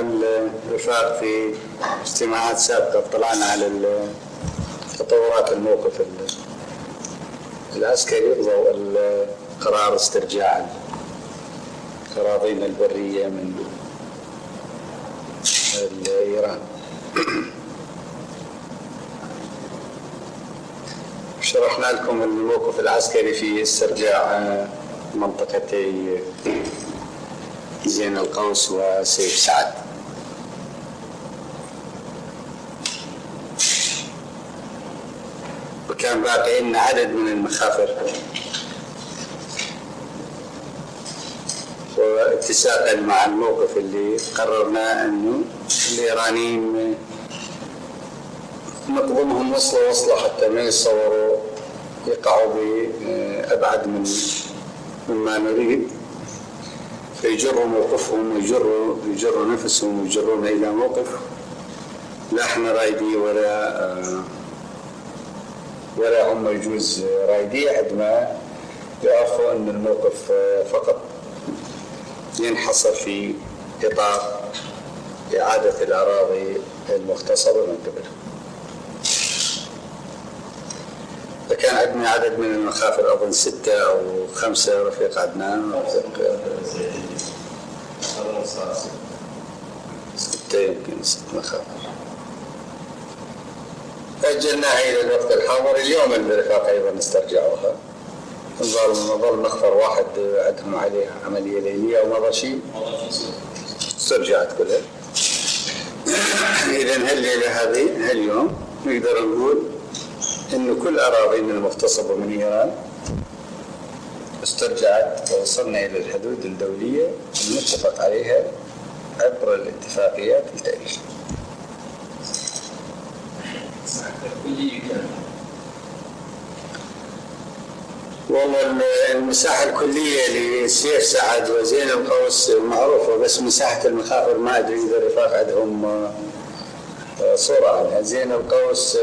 الرفاق في اجتماعات سابقة اطلعنا على تطورات الموقف العسكري ضوء قرار استرجاع الأراضين البرية من إيران. شرحنا لكم الموقف العسكري في استرجاع منطقتي زين القوس وسيف سعد. لنا عدد من المخافر. واتساقا مع الموقف اللي قررنا إنه الايرانيين نقضمهم وصلة وصلة حتى ما يتصوروا يقعوا بأبعد من مما نريد. فيجروا موقفهم ويجروا يجروا نفسهم ويجرونا إلى موقف لا إحنا رايدي ولا ولا هم يجوز رايدي عد ما يعرفوا ان الموقف فقط. ينحصر في إطار إعادة الأراضي المغتصبة من قبلهم فكان عندنا عدد من المخافر أظن ستة أو خمسة رفيق عدنان رفيق ستة يمكن ست مخافر أجلناها إلى الوقت الحاضر. اليوم الرفاق أيضا استرجعوها. نظل نظل مخفر واحد عندهم عليها عملية ليلية ومضى شيء. استرجعت كلها. إذا هالليلة هذه؟ هاليوم نقدر نقول إنه كل أراضينا المغتصبة من إيران استرجعت ووصلنا إلى الحدود الدولية المتفق عليها عبر الاتفاقيات التاريخية. والله المساحة الكلية لسيف سعد وزين القوس معروفة بس مساحة المخافر ما أدري إذا الرفاق عندهم آه، صورة عنها زين القوس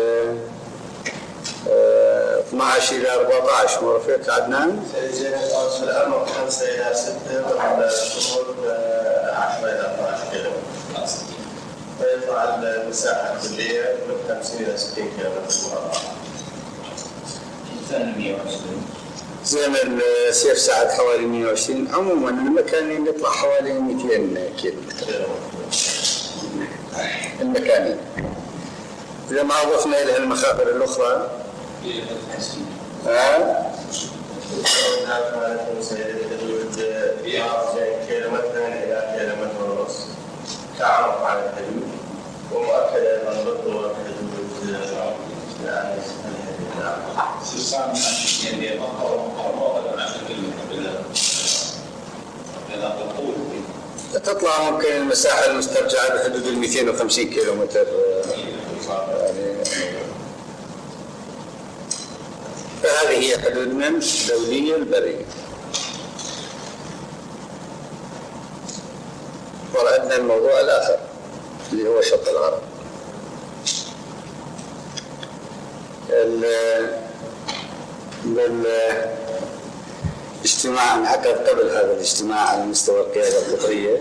12 إلى 14 مو رفيق عدنان؟ زين القوس في الأمر 5 إلى 6 والطول 10 إلى 12 كيلو فيطلع المساحة الكلية من 50 إلى 60 كيلو مربع. ثاني 120 زمن سيف سعد حوالي 120 عموما المكانين يطلع حوالي 200 كيلو. متر المكانين إذا ما أضفنا إلى المخابر الأخرى. ها؟ كيلومتر إلى كيلومتر ونص. تعرف على الحدود. حدود تطلع ممكن المساحة المسترجعة بحدود ال 250 كيلو متر يعني فهذه هي حدودنا الدولية البرية. ورأينا الموضوع الآخر. اللي هو شط العرب. بالاجتماع انعقد قبل هذا الاجتماع على مستوى القيادة القطرية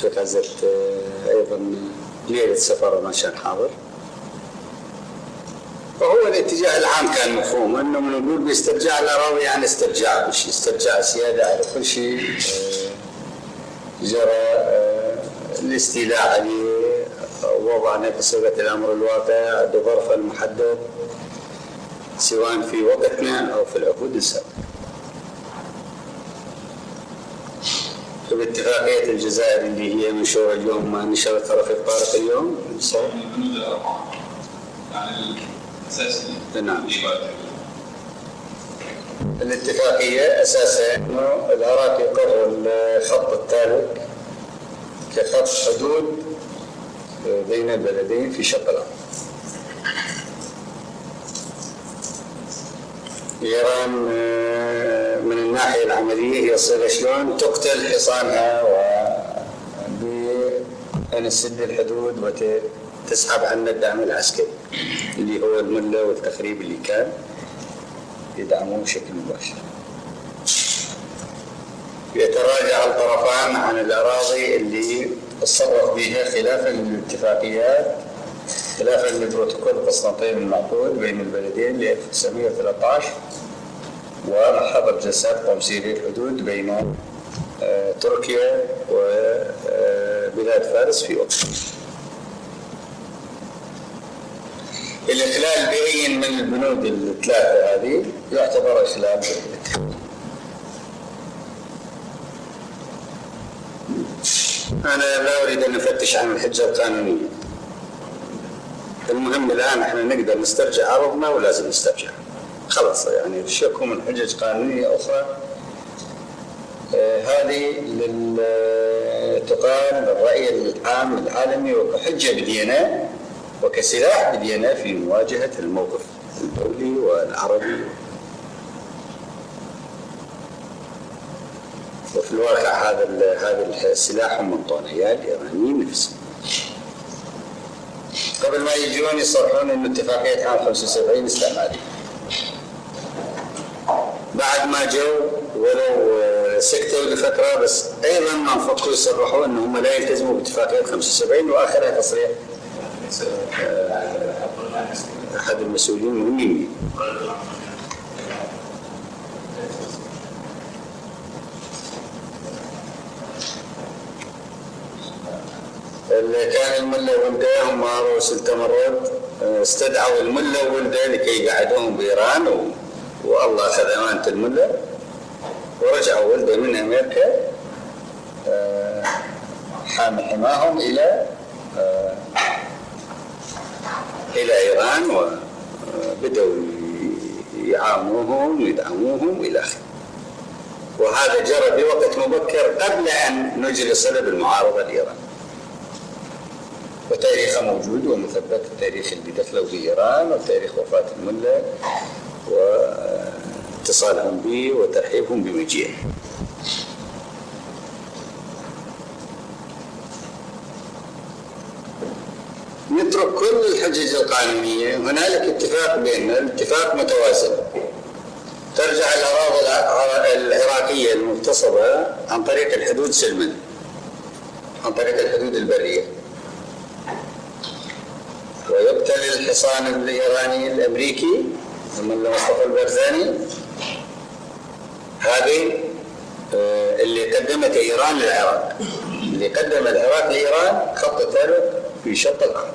في غزة آه، أيضا ليلة سفر ما كان حاضر. فهو الاتجاه العام كان مفهوم إنه نقول باسترجاع الاراضي يعني استرجاع كل شيء استرجاع سيادة على كل شيء آه، جرى الاستيلاء عليه وضعنا في صيغه الأمر الواقع بظرف المحدد سواء في وقتنا أو في العقود السابقة. باتفاقية الجزائر اللي هي منشورة اليوم ما نشرت رفيق طارق اليوم. الصوت البنود الأربعة. يعني الأساسي. نعم. الاتفاقية أساسا أنه العراق يقر الخط الثالث كخط حدود بين البلدين في شط الأرض إيران آه، من الناحية العملية هي صيغة شلون تقتل حصانها و بأن تسد الحدود وتسحب عنا الدعم العسكري اللي هو الملة والتخريب اللي كان يدعموه بشكل مباشر. يتراجع الطرفان عن الأراضي اللي تصرف بها خلافا للاتفاقيات خلافا لبروتوكول قسطنطين المعقود بين البلدين ل 1913 ومحضر جلسات تمثيلي الحدود بين آه، تركيا وبلاد فارس في وقت الإخلال بأي من البنود الثلاثة هذه يعتبر إخلال بالاتفاق أنا لا أريد أن أفتش عن الحجة القانونية. المهم الآن إحنا نقدر نسترجع عرضنا ولازم نسترجع؟ خلاص يعني الشكو من حجج قانونية أخرى؟ آه، هذه تقال للرأي العام العالمي وكحجة بدينا وكسلاح بدينا في مواجهة الموقف الدولي والعربي. وفي الواقع هذا هذا السلاح هم الطونيات الإيرانيين نفسهم قبل ما يجون يصرحون انه اتفاقية عام 75 استعماريه. بعد ما جو ولو آه، سكتوا لفترة بس أيضا ما فكوا يصرحوا انهم لا يلتزموا باتفاقية 75 وآخرها تصريح آه، أحد المسؤولين المهمين اللي كان الملا ولده هم رؤوس التمرد آه، استدعوا الملا ولده لكي يقعدوهم بإيران و... والله اخذ امانه الملا ورجعوا ولده من أمريكا آه، حامي حماهم إلى آه، إلى إيران وبداوا يعاونوهم ويدعموهم والى آخره. وهذا جرى في وقت مبكر قبل أن صله بالمعارضه الايرانيه وتاريخه موجود ومثبت التاريخ اللي دخلوا بإيران وتاريخ وفاة الملا واتصالهم به وترحيبهم بمجيئه نترك كل الحجج القانونية. هنالك اتفاق بيننا الاتفاق متوازن. ترجع الأراضي الع- العراقية المغتصبة عن طريق الحدود سلما عن طريق الحدود البرية. ويبتلي الحصان الإيراني الأمريكي من مصطفى البرزاني. هذه آه، اللي قدمت إيران للعراق. اللي قدم العراق لإيران خط ثالث في شط الأرض.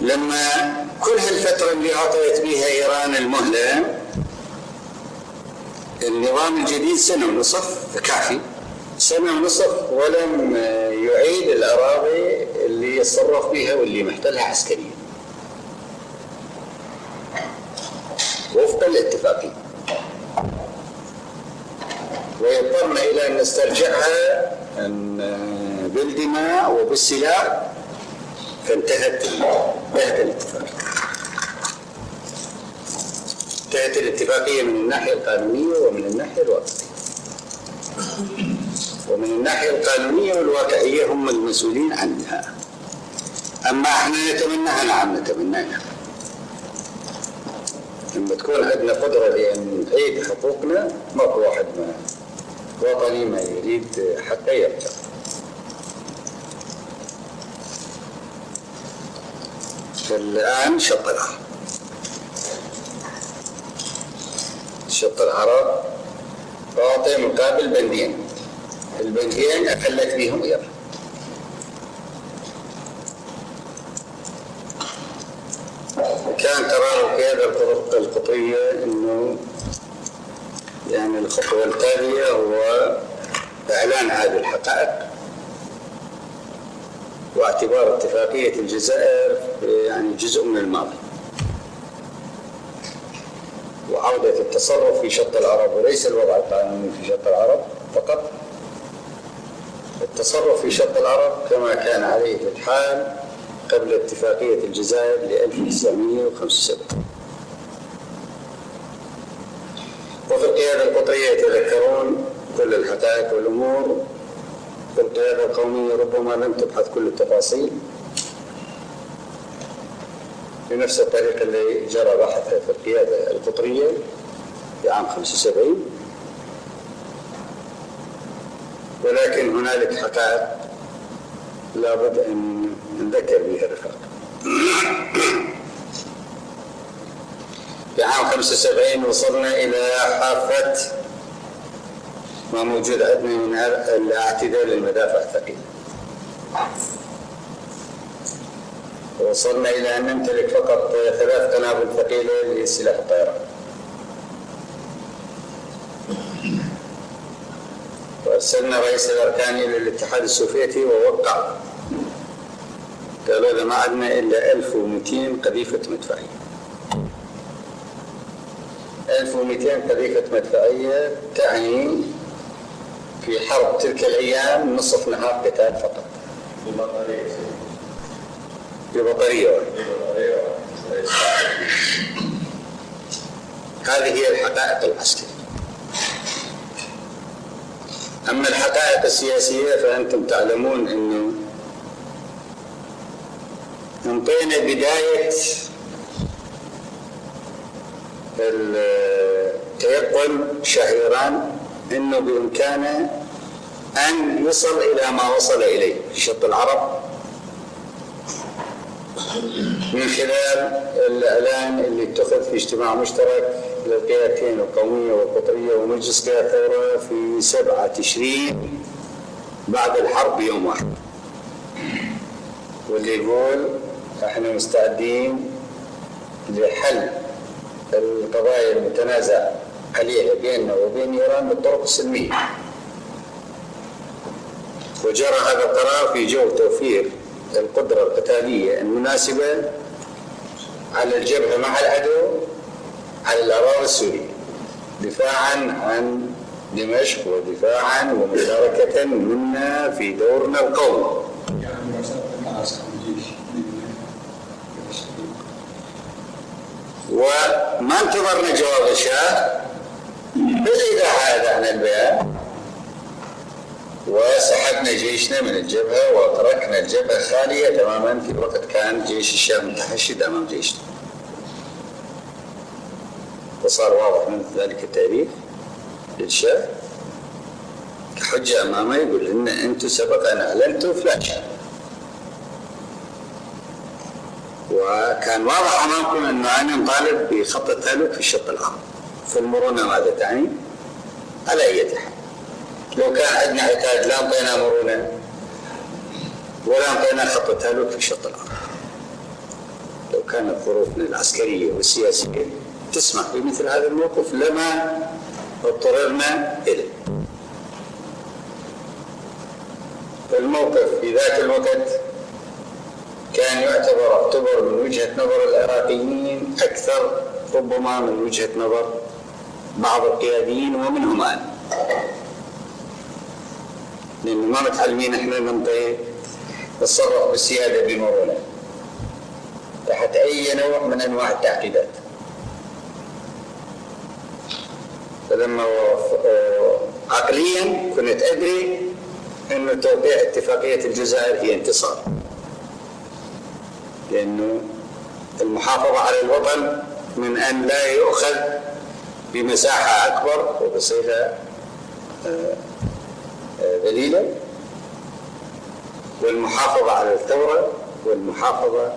لما كل هالفترة اللي أعطيت بها إيران المهلة النظام الجديد سنة ونصف كافي. سنة ونصف ولم يعيد الأراضي اللي يتصرف بها واللي محتلها عسكريا. وفق الاتفاقية ويضطرنا إلى أن نسترجعها أن بالدماء وبالسلاح. فانتهت انتهت الاتفاقية انتهت الاتفاقية من الناحية القانونية ومن الناحية الواقعية ومن الناحية القانونية والواقعية هم المسؤولين عنها. أما إحنا نتمناها نعم نتمناها. لما تكون عندنا قدرة لأن نعيد حقوقنا ماكو واحد ما وطني ما يريد حقه يرجع فالآن شط العرب شط العرب أعطي مقابل بندين البندين أخلت بهم إيران كان قرار القيادة القطرية أنه يعني الخطوة التالية هو إعلان هذه الحقائق واعتبار اتفاقية الجزائر يعني جزء من الماضي. وعودة التصرف في شط العرب وليس الوضع القانوني في شط العرب فقط. التصرف في شط العرب كما كان عليه الحال قبل اتفاقية الجزائر ل 1975 وفي القيادة القطرية يتذكرون كل الحقائق والأمور. في القيادة القومية ربما لم تبحث كل التفاصيل. بنفس الطريقة اللي جرى بحثها في القيادة القطرية في عام 75 ولكن هنالك حقائق لابد أن نذكر بها الرفاق. في عام 75 وصلنا إلى حافة ما موجود عندنا من الاعتدال للمدافع الثقيلة وصلنا إلى أن نمتلك فقط ثلاث قنابل ثقيلة لسلاح الطيران. وأرسلنا رئيس الأركان إلى الاتحاد السوفيتي ووقع. قالوا إذا ما عندنا إلا 1200 قذيفة مدفعية. 1200 قذيفة مدفعية تعني في حرب تلك الأيام نصف نهار قتال فقط. بمطرية ببطارية واحدة بمطرية هذه هي الحقائق العسكرية. أما الحقائق السياسية فأنتم تعلمون أنه انطينا بداية التيقن شهيران أنه بإمكانه أن يصل إلى ما وصل إليه شط العرب. من خلال الإعلان اللي اتخذ في اجتماع مشترك للقيادتين القومية والقطرية ومجلس قيادة الثورة في سبعة تشرين بعد الحرب بيوم واحد واللي يقول إحنا مستعدين لحل القضايا المتنازع عليها بيننا وبين إيران بالطرق السلمية. وجرى هذا القرار في جو توفير القدرة القتالية المناسبة على الجبهة مع العدو على الأراضي السورية دفاعا عن دمشق ودفاعا ومشاركة منا في دورنا القومي. وما انتظرنا جواب الشاه؟ بالإيداع هذا عن البيان. وسحبنا جيشنا من الجبهة وتركنا الجبهة خالية تماما في وقت كان جيش الشام متحشد أمام جيشنا. وصار واضح من ذلك التاريخ للشاه كحجة أمامه يقول إن أنتم سبق أن أعلنتوا فلاش وكان واضح أمامكم انه أنا نطالب بخط التهلك في الشق الآخر. في المرونه ماذا تعني؟ على أي حال. لو كان عندنا عتاد لا أنطينا مرونه ولا أنطينا خط التهلك في الشق الآخر. لو كانت ظروفنا العسكرية والسياسية تسمح بمثل هذا الموقف لما اضطررنا إليه. الموقف في ذاك الوقت كان يعتبر اعتبر من وجهة نظر العراقيين أكثر ربما من وجهة نظر بعض القياديين ومنهم أنا. لأنه ما متعلمين إحنا ننطي نتصرف بالسيادة بمرونة. تحت أي نوع من أنواع التعقيدات. فلما عقليا كنت أدري أنه توقيع اتفاقية الجزائر هي انتصار. لأنه المحافظة على الوطن من أن لا يؤخذ بمساحة أكبر وبصيغة ذليلة. والمحافظة على الثورة والمحافظة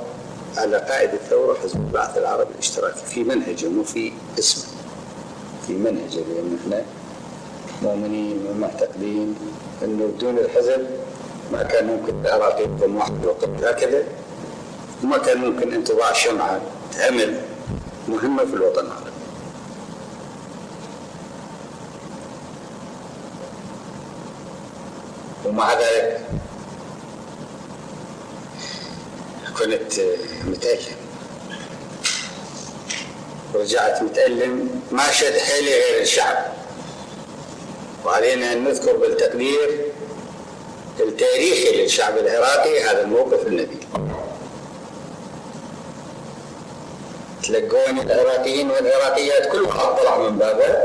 على قائد الثورة حزب البعث العربي الاشتراكي في منهجه مو في اسمه. في منهجه لأن إحنا مؤمنين ومعتقدين أنه بدون الحزب ما كان ممكن العراق يقوم واحد وقت هكذا وما كان ممكن ان تضاع شمعة تعمل مهمة في الوطن العربي. ومع ذلك كنت متألم رجعت متألم ما شد حيلي غير الشعب. وعلينا أن نذكر بالتقدير التاريخي للشعب العراقي هذا الموقف النبيل تلقون العراقيين والعراقيات كل واحد طلع من بابه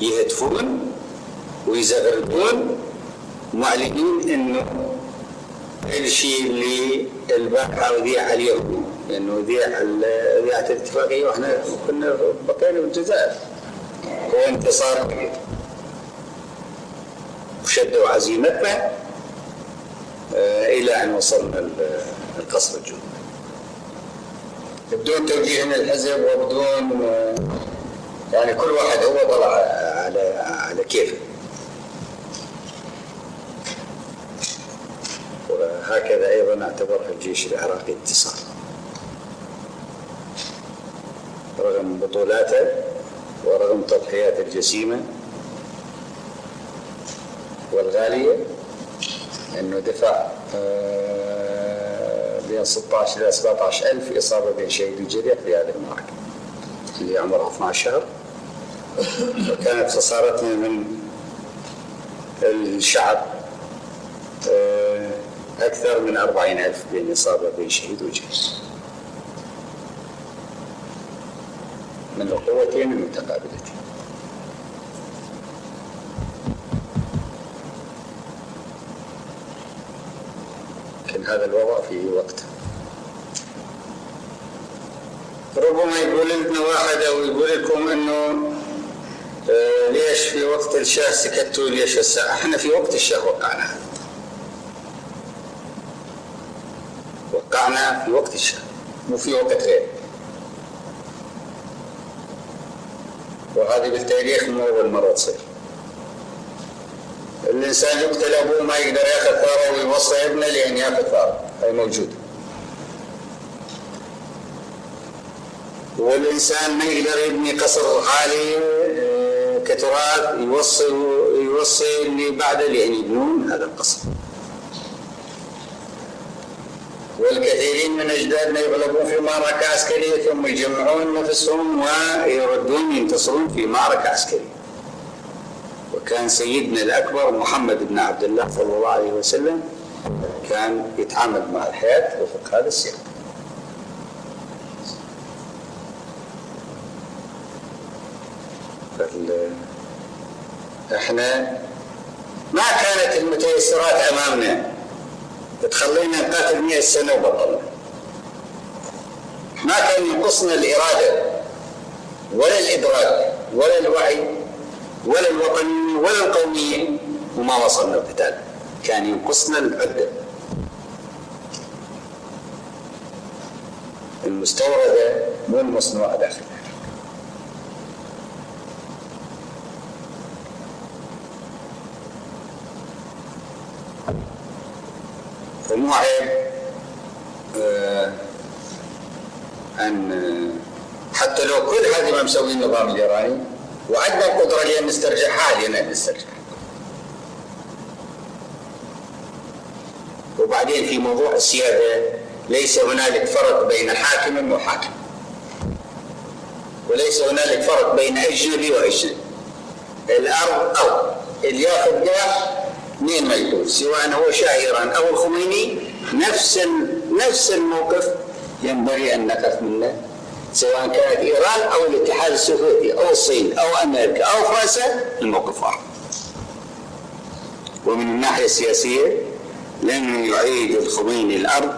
يهتفون ويزغردون معلنين إنه الشيء اللي البارحه وذيع عليهم لأنه ذيع ذيعت الاتفاقية وإحنا كنا بقينا بالجزائر. هو انتصار وشدوا عزيمتنا آه، إلى أن وصلنا ال- القصر الجنوبي. بدون توجيه من الحزب وبدون آه، يعني كل واحد هو طلع على على كيفه. وهكذا أيضا أعتبرها الجيش العراقي انتصار. رغم بطولاته ورغم تضحياته الجسيمة والغالية أنه دفع آه، بين 16 إلى 17 ألف إصابة بين شهيد وجريح في هذه المعركة اللي عمرها 12 شهر. وكانت خسارتنا من الشعب آه، أكثر من 40 ألف بين إصابة بين شهيد وجريح. من القوتين المتقابلتين. لكن هذا الوضع في وقته ربما يقول لنا واحد أو يقول لكم إنه آه، ليش في وقت الشاة سكتوا؟ ليش هسه إحنا في وقت الشاة وقعنا. وقعنا في وقت الشاة مو في وقت غيره. وهذه بالتاريخ مو اول مره تصير الإنسان يقتل أبوه ما يقدر يأخذ ثاره ويوصي ابنه لأن يأخذ ثاره. هاي موجوده والإنسان ما يقدر يبني قصر عالي آه، كتراث يوصي يوصي اللي بعده لأن يبنون هذا القصر. والكثيرين من أجدادنا يغلبون في معركه عسكرية ثم يجمعون نفسهم ويردون ينتصرون في معركه عسكرية. وكان سيدنا الأكبر محمد بن عبد الله صلى الله عليه وسلم كان يتعامل مع الحياة وفق هذا السياق. إحنا ما كانت المتيسرات أمامنا تخلينا نقاتل 100 سنة وبطلنا. ما كان ينقصنا الإرادة ولا الإدراك ولا الوعي ولا الوطنيه ولا القوميه وما وصلنا القتال. كان ينقصنا العدة. المستورده مو المصنوعه داخلنا. فمو عيب آه، ان آه، حتى لو كل هذه ما مسوي النظام الايراني وعندنا القدره لأن نسترجع حاليا نسترجع. وبعدين في موضوع السيادة ليس هنالك فرق بين حاكم وحاكم وليس هنالك فرق بين اجنبي واجنبي الأرض ارض اللي ياخذ قاع مين ما يكون سواء هو شاه ايران أو الخميني نفس نفس الموقف ينبغي أن نقف منه. سواء كانت إيران أو الاتحاد السوفيتي أو الصين أو أمريكا أو فرنسا الموقف واحد. ومن الناحية السياسية لن يعيد الخميني الأرض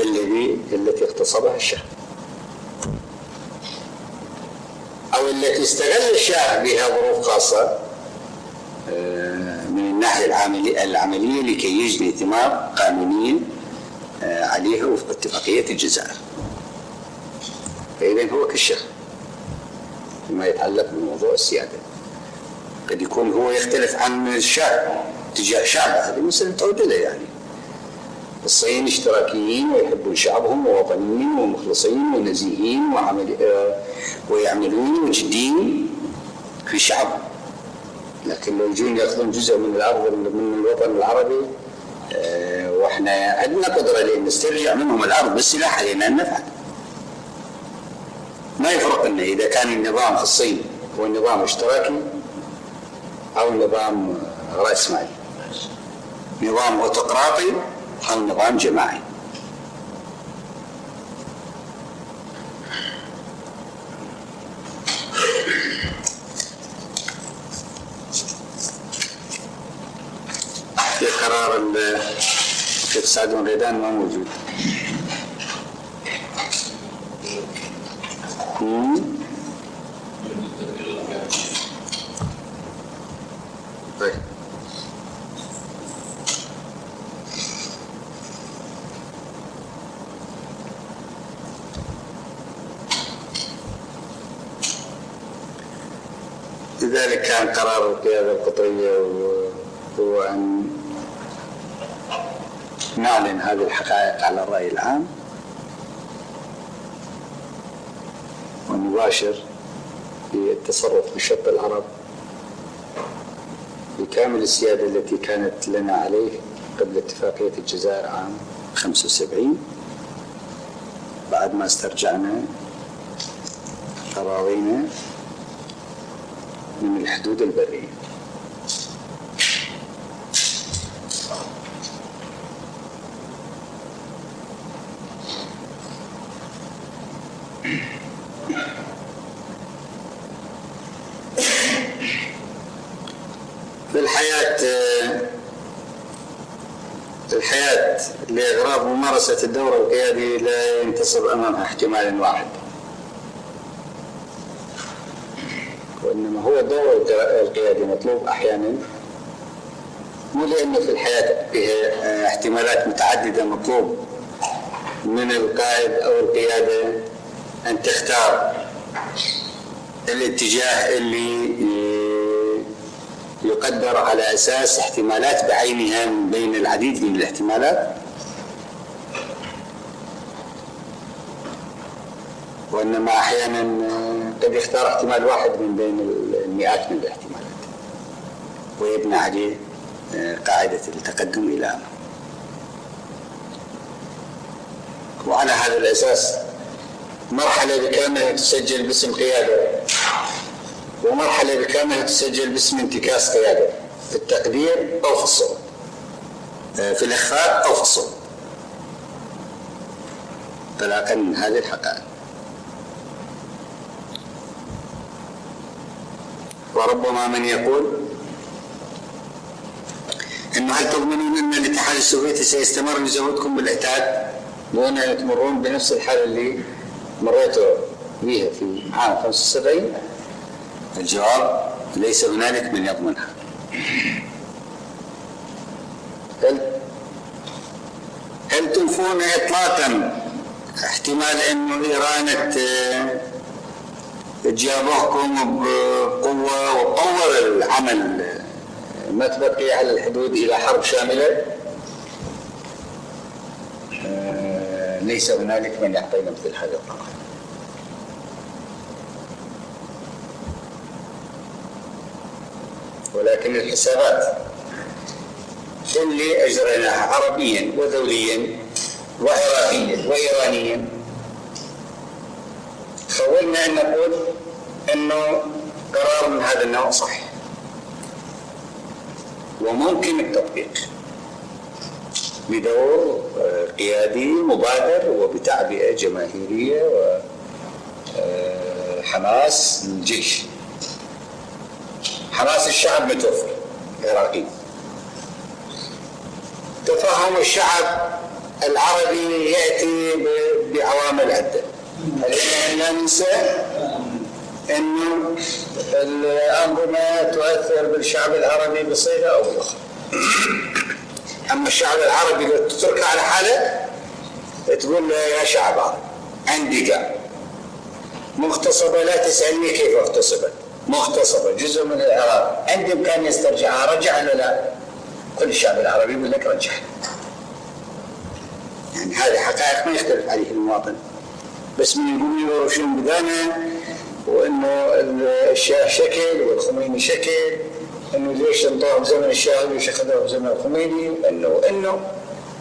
الذي التي اغتصبها الشاه. أو التي استغل الشاه بها ظروف خاصة من الناحية العملية لكي يجني ثمار قانونية آه، عليها وفق اتفاقية الجزائر فإذا هو كالشيخ. فيما يتعلق بموضوع السيادة. قد يكون هو يختلف عن الشعب تجاه شعبه هذه مسألة تعود له يعني. الصين اشتراكيين ويحبون شعبهم ووطنيين ومخلصين ونزيهين وعمل آه، ويعملون وجدين في شعبهم لكن لو يجون يأخذون جزء من الأرض من الوطن العربي آه، وإحنا عندنا قدرة لإن نسترجع منهم الأرض بالسلاح علينا ان نفعل. ما يفرق إنه إذا كان النظام في الصين هو نظام اشتراكي أو نظام رأسمالي. نظام اوتقراطي أو نظام جماعي. في قرار ال- الشيخ سعد بن غيدان ما موجود. مم. لذلك كان قرار القيادة القطرية و- هو أن نعلن هذه الحقائق على الرأي العام ونباشر بالتصرف بشق العرب بكامل السيادة التي كانت لنا عليه قبل اتفاقية الجزائر عام 75 بعد ما استرجعنا أراضينا من الحدود البرية في الحياة الحياة لإغراض ممارسة الدور القيادي لا ينتصب أمامها احتمال واحد. وإنما هو الدور القيادي مطلوب أحيانا. مو لأنه في الحياة فيها احتمالات متعددة مطلوب من القائد أو القيادة أن تختار الاتجاه اللي يقدر على أساس احتمالات بعينها من بين العديد من الاحتمالات. وإنما أحيانا قد يختار احتمال واحد من بين المئات من الاحتمالات. ويبنى عليه قاعدة التقدم إلى وعلى هذا الأساس مرحلة بكاملها تسجل باسم قيادة. ومرحلة بكاملها تسجل باسم انتكاس قيادة. في التقدير أو في الصوت في الإخفاء أو في الصوت طلاقا هذه الحقائق. وربما من يقول إنه هل تضمنون أن الاتحاد السوفيتي سيستمر يزودكم بالعتاد دون ان تمرون بنفس الحاله اللي مريتوا بها في عام 75 الجواب ليس هنالك من يضمنها. هل هل تنفون اطلاقا احتمال إنه إيران تجابهكم بقوه وتطور العمل ما تبقي على الحدود إلى حرب شاملة. ليس هنالك من يعطينا مثل هذا القرار ولكن الحسابات اللي أجريناها عربيا ودوليا وعراقيا وايرانيا خولنا أن نقول إنه قرار من هذا النوع صحيح. وممكن التطبيق بدور قيادي مبادر وبتعبئة جماهيرية وحماس للجيش. حماس الشعب متوفر العراقي تفهم الشعب العربي يأتي بعوامل علينا ان ننسى إنه الانظمه تؤثر بالشعب العربي بصيغة أو بأخرى. أما الشعب العربي لو تتركه على حالة تقول له يا شعب عربي عندي قاع مغتصبة لا تسألني كيف اغتصبت. مغتصبة جزء من العراق عندي امكان يسترجعها رجع ولا لا؟ كل الشعب العربي يقول لك رجع يعني هذه حقائق ما يختلف عليها المواطن. بس من يقول له شنو بدانا وإنه الشاه شكل والخميني شكل إنه ليش انطوه بزمن الشاه وليش اخذوه بزمن الخميني؟ إنه إنه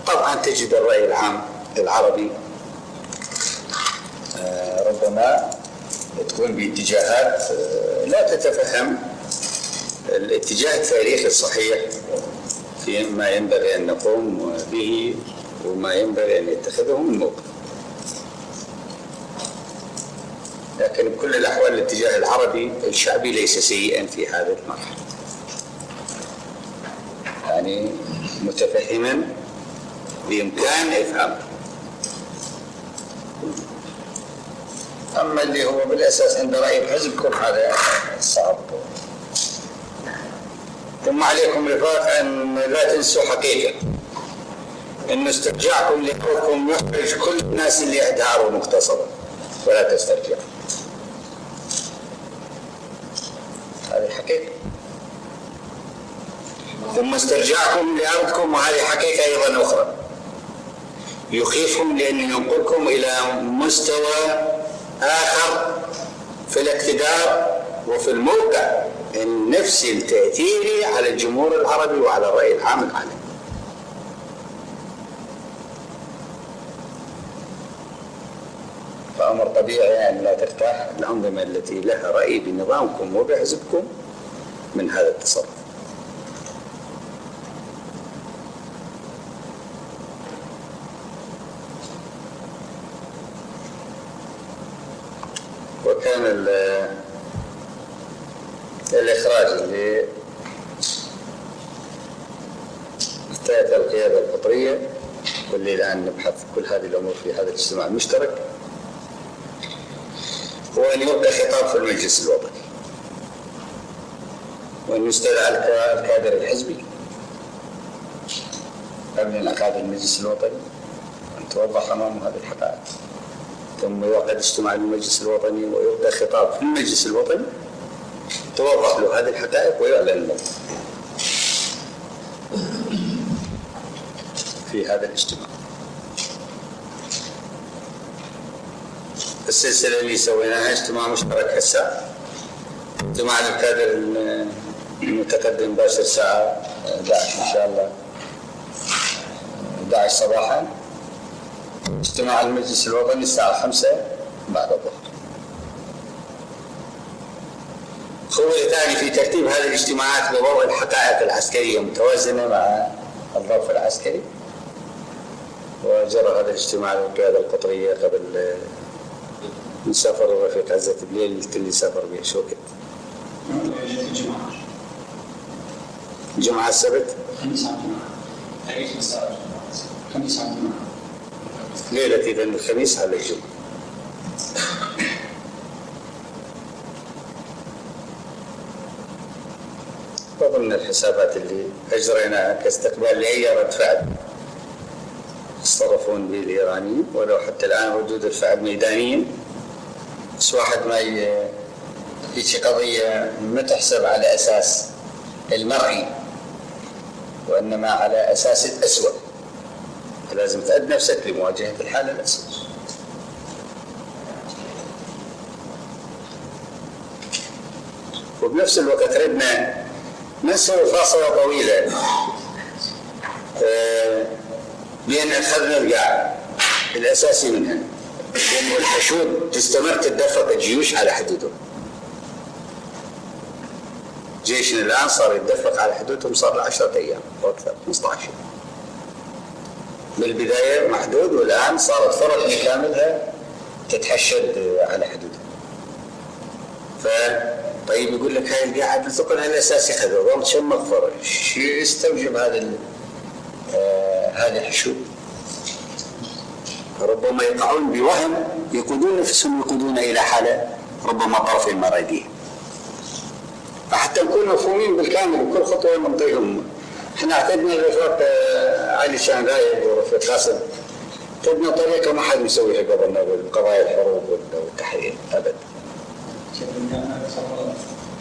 طبعا تجد الرأي العام العربي. آه ربما تكون باتجاهات آه لا تتفهم الاتجاه التاريخي الصحيح فيما ينبغي أن نقوم به وما ينبغي أن يتخذه من موقف. لكن بكل الأحوال الاتجاه العربي الشعبي ليس سيئا في هذه المرحلة. يعني متفهما بإمكان إفهامه أما اللي هو بالأساس عند رأي الحزب كل هذا صعب. ثم عليكم رفاق أن لا تنسوا حقيقة. أن استرجاعكم لحكم يخرج كل الناس اللي عندها مغتصبة ولا تسترجعوا. هذه حقيقة ثم استرجاعكم لأرضكم وهذه حقيقة أيضا أخرى. يخيفهم لأنه ينقلكم إلى مستوى آخر في الاقتدار وفي الموقع. النفسي التأثيري على الجمهور العربي وعلى الرأي العام العالمي. طبيعي أن لا ترتاح. الأنظمة التي لها رأي بنظامكم وبحزبكم من هذا التصرف. وكان ال- الإخراج اللي احتاج القيادة القطرية واللي الآن نبحث كل هذه الأمور في هذا الاجتماع. المشترك هو أن يلقى خطاب في المجلس الوطني وأن يستدعى الك- الكادر الحزبي قبل انعقاد المجلس الوطني أن توضح أمامه هذه الحقائق. ثم يعقد اجتماع المجلس الوطني ويلقى خطاب في المجلس الوطني توضح له هذه الحقائق ويعلن له. في هذا الاجتماع. السلسلة اللي سويناها اجتماع مشترك هسه. اجتماع الكادر المتقدم باشر الساعة 11 إن شاء الله. 11 صباحا. اجتماع المجلس الوطني الساعة 5 بعد الظهر. خوي ثاني في ترتيب هذه الاجتماعات بضوء الحقائق العسكرية متوازنة مع الظرف العسكري. وجرى هذا الاجتماع للقيادة القطرية قبل سافر الرفيق عزة بليل اللي سافر به شوكت الجمعة جمعة السبت؟ ليلة إذا الخميس على الجمعة. وضمن الحسابات اللي أجريناها كاستقبال لأي رد فعل. يتصرفون به الإيرانيين ولو حتى الآن ردود الفعل ميدانيا. بس واحد ما هيك قضية ما تحسب على أساس المرئي وإنما على أساس الأسوأ لازم تعد نفسك لمواجهة الحالة الأسوأ وبنفس الوقت ردنا نسوي فاصلة طويلة آه، بأن أخذنا القاع الأساسي منها. وأن الحشود تستمر تتدفق الجيوش على حدودهم. جيشنا الآن صار يتدفق على حدودهم صار له 10 أيام أو أكثر 15 بالبداية محدود والآن صارت فرق بكاملها تتحشد على حدودها ف طيب يقول لك هاي القاعد الثقل الاساسي خذ ظل شو مغفر شو يستوجب هذا آه هذه الحشود؟ ربما يقعون بوهم يقودون نفسهم يقودون إلى حالة ربما طرف المراديه فحتى نكون مفهومين بالكامل وكل خطوة نعطيهم إحنا اعتدنا الرفاق آه، علي شان رايد ورفيق قاسم. اعتدنا طريقة ما حد يسويها قبلنا بالقضايا الحروب والتحرير صفر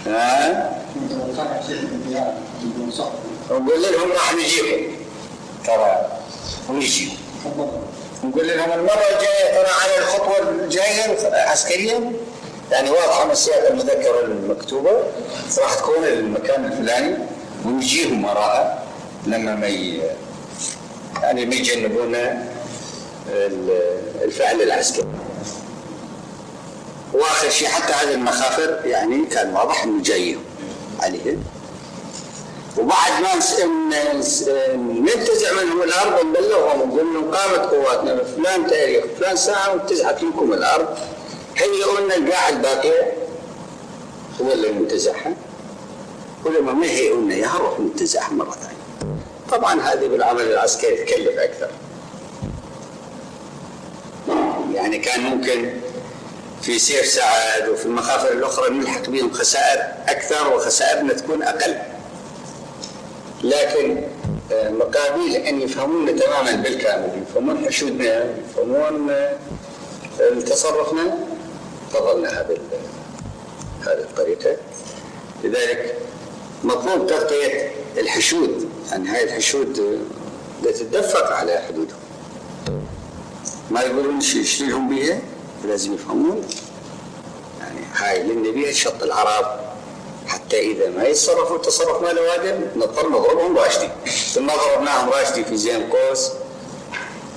ها؟ ونقول لهم راح نجيكم. ترى ونجي تفضل. نقول لهم المرة الجاية ترى على الخطوة الجاية عسكريا. يعني واضحة من السياق المذكرة المكتوبة. راح تكون المكان الفلاني. ونجيهم وراها لما ما. يعني ما يجنبونا ال- الفعل العسكري. وآخر شيء حتى هذه المخافر يعني كان واضح إنه جايهم عليهم. وبعد ما ننتزع منهم الأرض ونبلغهم ونقول لهم قامت قواتنا بفلان تاريخ فلان ساعة وانتزعت منكم الأرض هيئوا لنا القاع الباقيه هو اللي منتزعها ولما ما يهيئوا لنا إياها نروح ننتزعها مرة ثانية. طبعا هذه بالعمل العسكري تكلف أكثر. يعني كان ممكن في سير سعد وفي المخافر الأخرى نلحق بهم خسائر أكثر وخسائرنا تكون أقل. لكن آه، مقابل أن يفهمون تماما بالكامل. يفهمون حشودنا يفهمون آه، تصرفنا فضلنا هذه ال- هذه الطريقة. لذلك يقومون بتغطية الحشود. يعني هاي الحشود آه، تتدفق على حدودهم. ما يقولون شيلهم بيها؟ لازم يفهمون. يعني هاي لأن بيها شط العرب. حتى إذا ما يتصرفوا التصرف ما له واجب نضطر نضربهم راشدين. ثم ضربناهم راشدي في زين قوس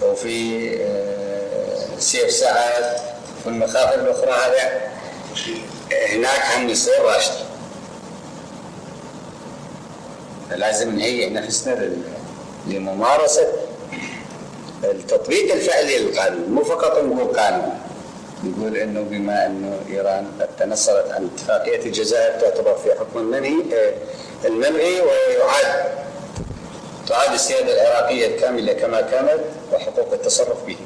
وفي آه، سيف سعد في المخاطر الأخرى هذا هناك هم يصير راشدي لازم نهيئ نفسنا لممارسة التطبيق الفعلي للقانون مو فقط نقول قانون نقول إنه بما انه إيران قد تنصلت عن اتفاقية الجزائر تعتبر في حكم المنهي آه، الملغي ويعاد تعاد السيادة العراقية الكاملة كما كانت وحقوق التصرف به.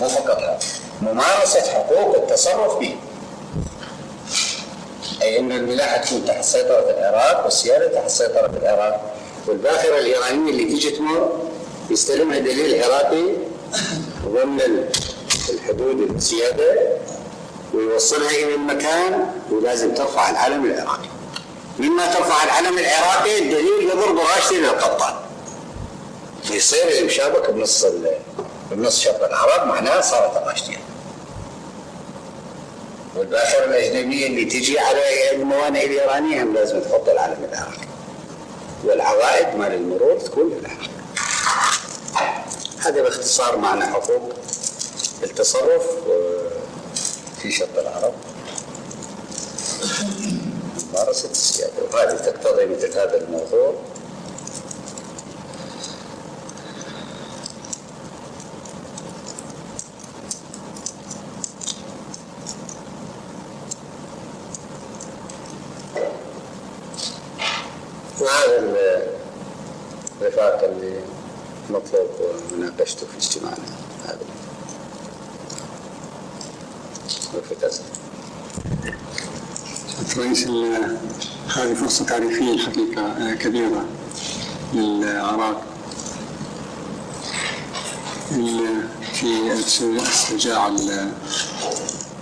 مو فقط هذا ممارسة حقوق التصرف به. أي إن الملاحة تكون تحت سيطرة العراق والسيادة تحت سيطرة العراق والباخرة الايرانيه اللي تجي تمر يستلمها دليل عراقي ضمن الحدود السياده ويوصلها إلى المكان ولازم ترفع العلم العراقي. مما ترفع العلم العراقي الدليل يضرب راشدي للقطان. فيصير المشابك بنص بنص شط العرب معناها صارت الراشدية. والباخره الأجنبية اللي تجي على الموانئ الإيرانية هم لازم تحط العلم العراقي. والعوائد مال المرور تكون للعراق. هذا باختصار معنى حقوق التصرف في شط العرب. ممارسة السيادة وهذه تقتضي مثل هذا الموضوع. وهذا ال- الرفاق اللي مطلوب مناقشته في اجتماعنا. هذا رئيس هذه فرصة تاريخية الحقيقة آه، كبيرة للعراق. في استرجاع ال-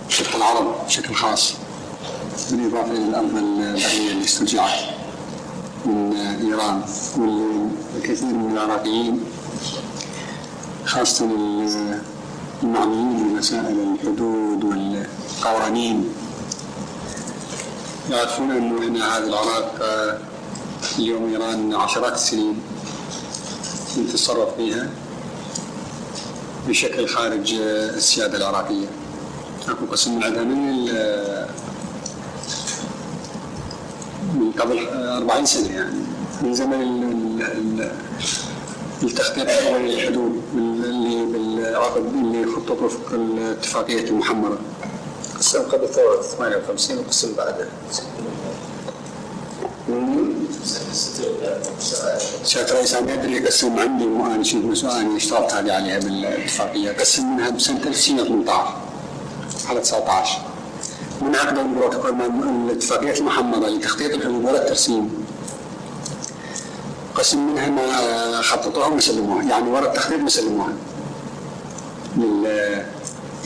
شق العرب بشكل خاص بالإضافة إلى الأرض البحرية اللي استرجعت من إيران والكثير من العراقيين خاصة المعنيين بمسائل الحدود والقوانين يعرفون أنه إحنا هذا العراق آه، اليوم إيران عشرات السنين تتصرف فيها بشكل خارج آه، السيادة العراقية. أكو قسم من عندها من ال- من قبل آه، 40 سنة يعني من زمن ال- ال- ال- التخطيط بال- اللي بالعقد اللي خطط وفق الاتفاقيه المحمرة. قسم قبل ثورة 58 وقسم بعدها سيادة الرئيس أنا أدري قسم عندي وأنا شيء مسؤول أنا اشتركت هذه عليها بالاتفاقية. قسم منها بسنة 1918 على 19 من عقد البروتوكول مع الاتفاقية المحمرة لتخطيط الحدود ولا الترسيم. قسم منها ما خططوها وما سلموها يعني ورا التخطيط ما سلموها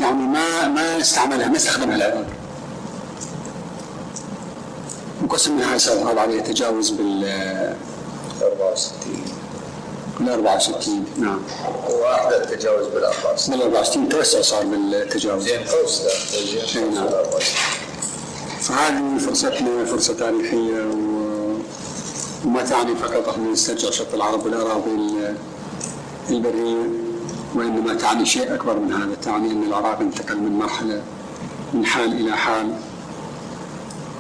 يعني ما ما استعملها ما استخدمها العراق وقسم منها صار عليه تجاوز بال 64 بال 64 نعم. واحدة التجاوز بال 64 بال 64 توسع صار بالتجاوز. زين قوس زين قوس نعم. بال 64 فهذه فرصتنا فرصة تاريخية و- وما تعني فقط إحنا نسترجع شط العرب والأراضي ال- البرية. وإنما تعني شيء أكبر من هذا تعني أن العراق انتقل من مرحلة من حال إلى حال.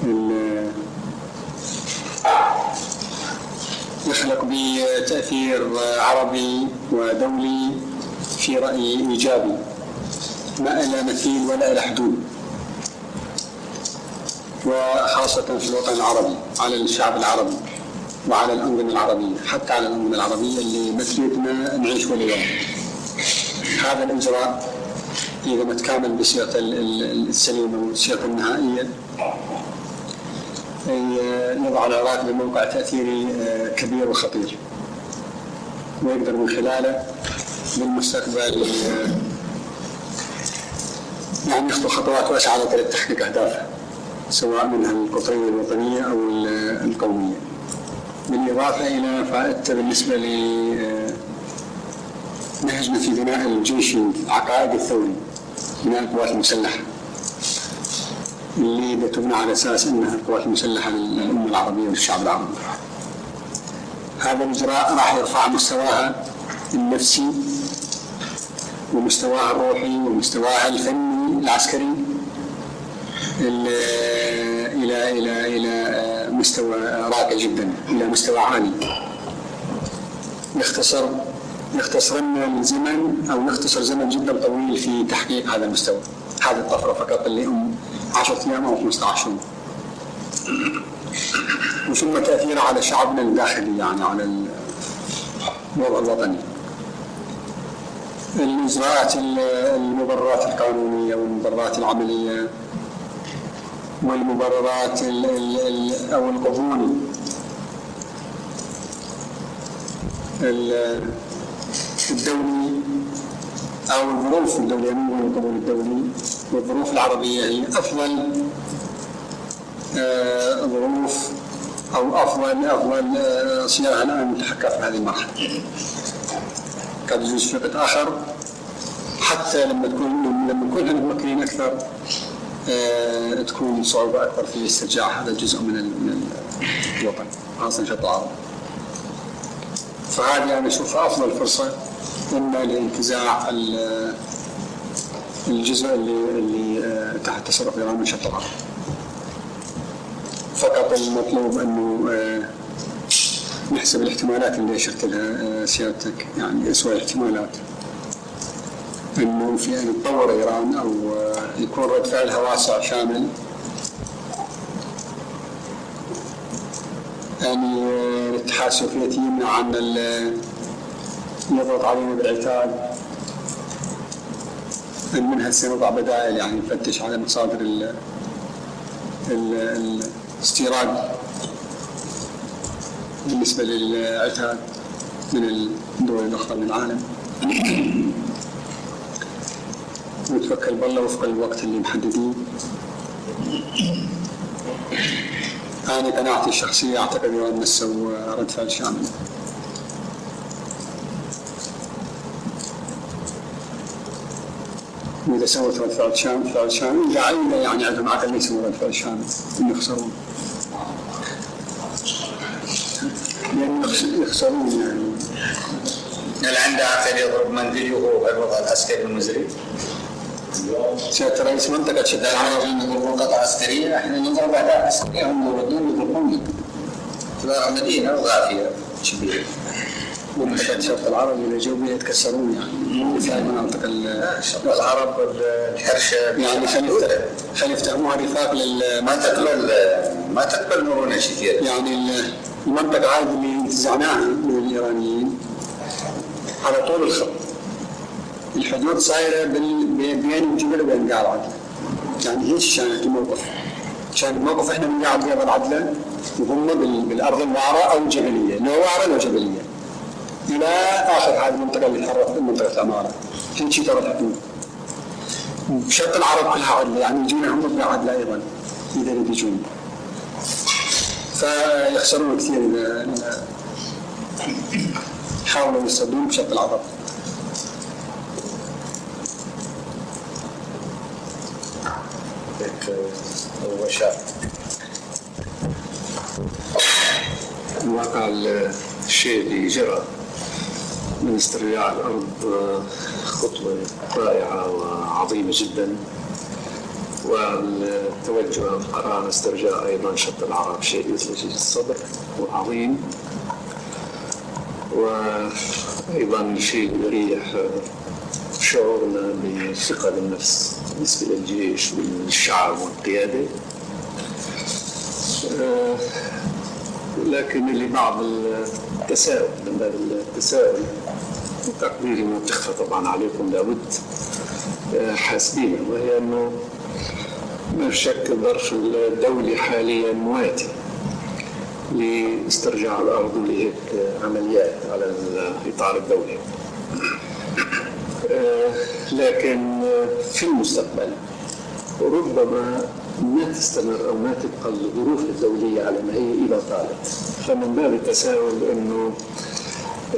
ال- يخلق بتأثير عربي ودولي في رأيي إيجابي. ما إلى مثيل ولا إلى حدود. وخاصة في الوطن العربي على الشعب العربي وعلى الأنظمة العربية حتى على الأنظمة العربية اللي مثلتنا نعيش اليوم هذا الإجراء إذا ما تكامل ال- السليمة والصيغة النهائية. يضع العراق بموقع تأثيري آه، كبير وخطير. ويقدر من خلاله بالمستقبل آه، يعني يخطو خطوات واسعة طريق تحقيق أهدافه سواء منها القطرية الوطنية أو ال- القومية. بالإضافة إلى فائدته بالنسبة ل نهجنا في بناء الجيش العقائدي الثوري. بناء القوات المسلحة اللي بتبنى على أساس أنها القوات المسلحة للأمة العربية والشعب العربي. هذا الإجراء راح يرفع مستواها النفسي ومستواها الروحي ومستواها الفني العسكري ال- إلى إلى إلى مستوى راقي جدا إلى مستوى عالي. يختصر يختصر لنا الزمن أو يختصر زمن جدا طويل في تحقيق هذا المستوى. هذه الطفرة فقط اللي هم 10 أيام أو 15 يوم وثم تأثيرها على شعبنا الداخلي يعني على الوضع الوطني. الإجراءات ال- المبررات القانونية والمبررات العملية والمبررات ال ال ال أو القبول ال- الدولي أو الظروف الدولية مو القبول الدولي والظروف العربية هي أفضل آه، ظروف أو أفضل أفضل آه، صياغة الآن نتحقق في هذه المرحلة. قد يجوز في وقت آخر حتى لما تكون لما نكون إحنا ممكنين أكثر آه، تكون صعوبة أكبر في استرجاع هذا الجزء من من الوطن خاصة شط العرب فهذه أنا أشوفها أفضل فرصة إما لانتزاع ال- الجزء اللي اللي آه، تحت تصرف إيران من شط العرب فقط المطلوب أنه آه، نحسب الاحتمالات اللي أشرت لها آه، سيادتك يعني أسوأ الاحتمالات. أنه في أن تطور إيران أو يكون رد فعلها واسع شامل. يعني الاتحاد السوفيتي يمنع عن يضغط علينا بالعتاد. ان منها سنضع بدائل يعني نفتش على مصادر ال ال- الاستيراد بالنسبة للعتاد من الدول الأخرى من العالم ونتوكل بالله وفق الوقت اللي محددين. أنا قناعتي الشخصية أعتقد أن نسوا رد فعل شامل. وإذا سوت رد فعل شامل فعل شامل داعين يعني عندهم عقل يسووا رد فعل شامل إن يخسرون. يخسرون يعني. هل عنده عقل يضرب منديل وهو الوضع العسكري المزري؟ سيادة رئيس منطقة شد العرب يضربون قطعة عسكرية إحنا نضرب أهداف عسكرية هم يردون يضربوني. تبقى مدينة وغافية. كبيرة منطقة شرق العرب إذا جو بها يتكسرون يعني. في مناطق ال- شرق العرب الحرشة يعني خلي يفت- خلي يفتهموها رفاق ما للمنطقة تقبل ما تقبل مرونة كثيرة يعني ال- المنطقة هذه اللي انتزعناها من الإيرانيين. على طول الخط. الحدود صايرة بال- بين الجبل وبين قاع العدلة يعني هيش كانت الموقف. كان الموقف إحنا من قاع قاع العدلة وهم بال- بالأرض الوعرة أو الجبلية لو وعرة لو جبلية. إلى آخر هذه المنطقة اللي تحررت منطقة العمارة هيك ترى الحدود شرق العرب كلها عدلة يعني يجينا هم عدلة أيضا إذا يريد يجون. فيخسرون كثير إذا حاولوا يصطدون بشكل العرب. هو الواقع الشيء اللي جرى من استرجاع الأرض خطوة رائعة وعظيمة جدا. والتوجه القرار استرجاع أيضا شط العرب شيء يثلج الصدر وعظيم. وأيضا شيء يريح شعورنا بالثقة بالنفس بالنسبة للجيش والشعب والقيادة. لكن اللي بعض التساؤل من باب التساؤل تقديري ما تخفى طبعا عليكم لابد آه، حاسبينه وهي إنه ما شك الظرف الدولي حاليا مواتي لاسترجاع الأرض لهيك عمليات على الاطار الدولي. آه، لكن في المستقبل ربما ما تستمر أو ما تبقى الظروف الدولية على ما هي اذا طالت. فمن باب التساؤل أنه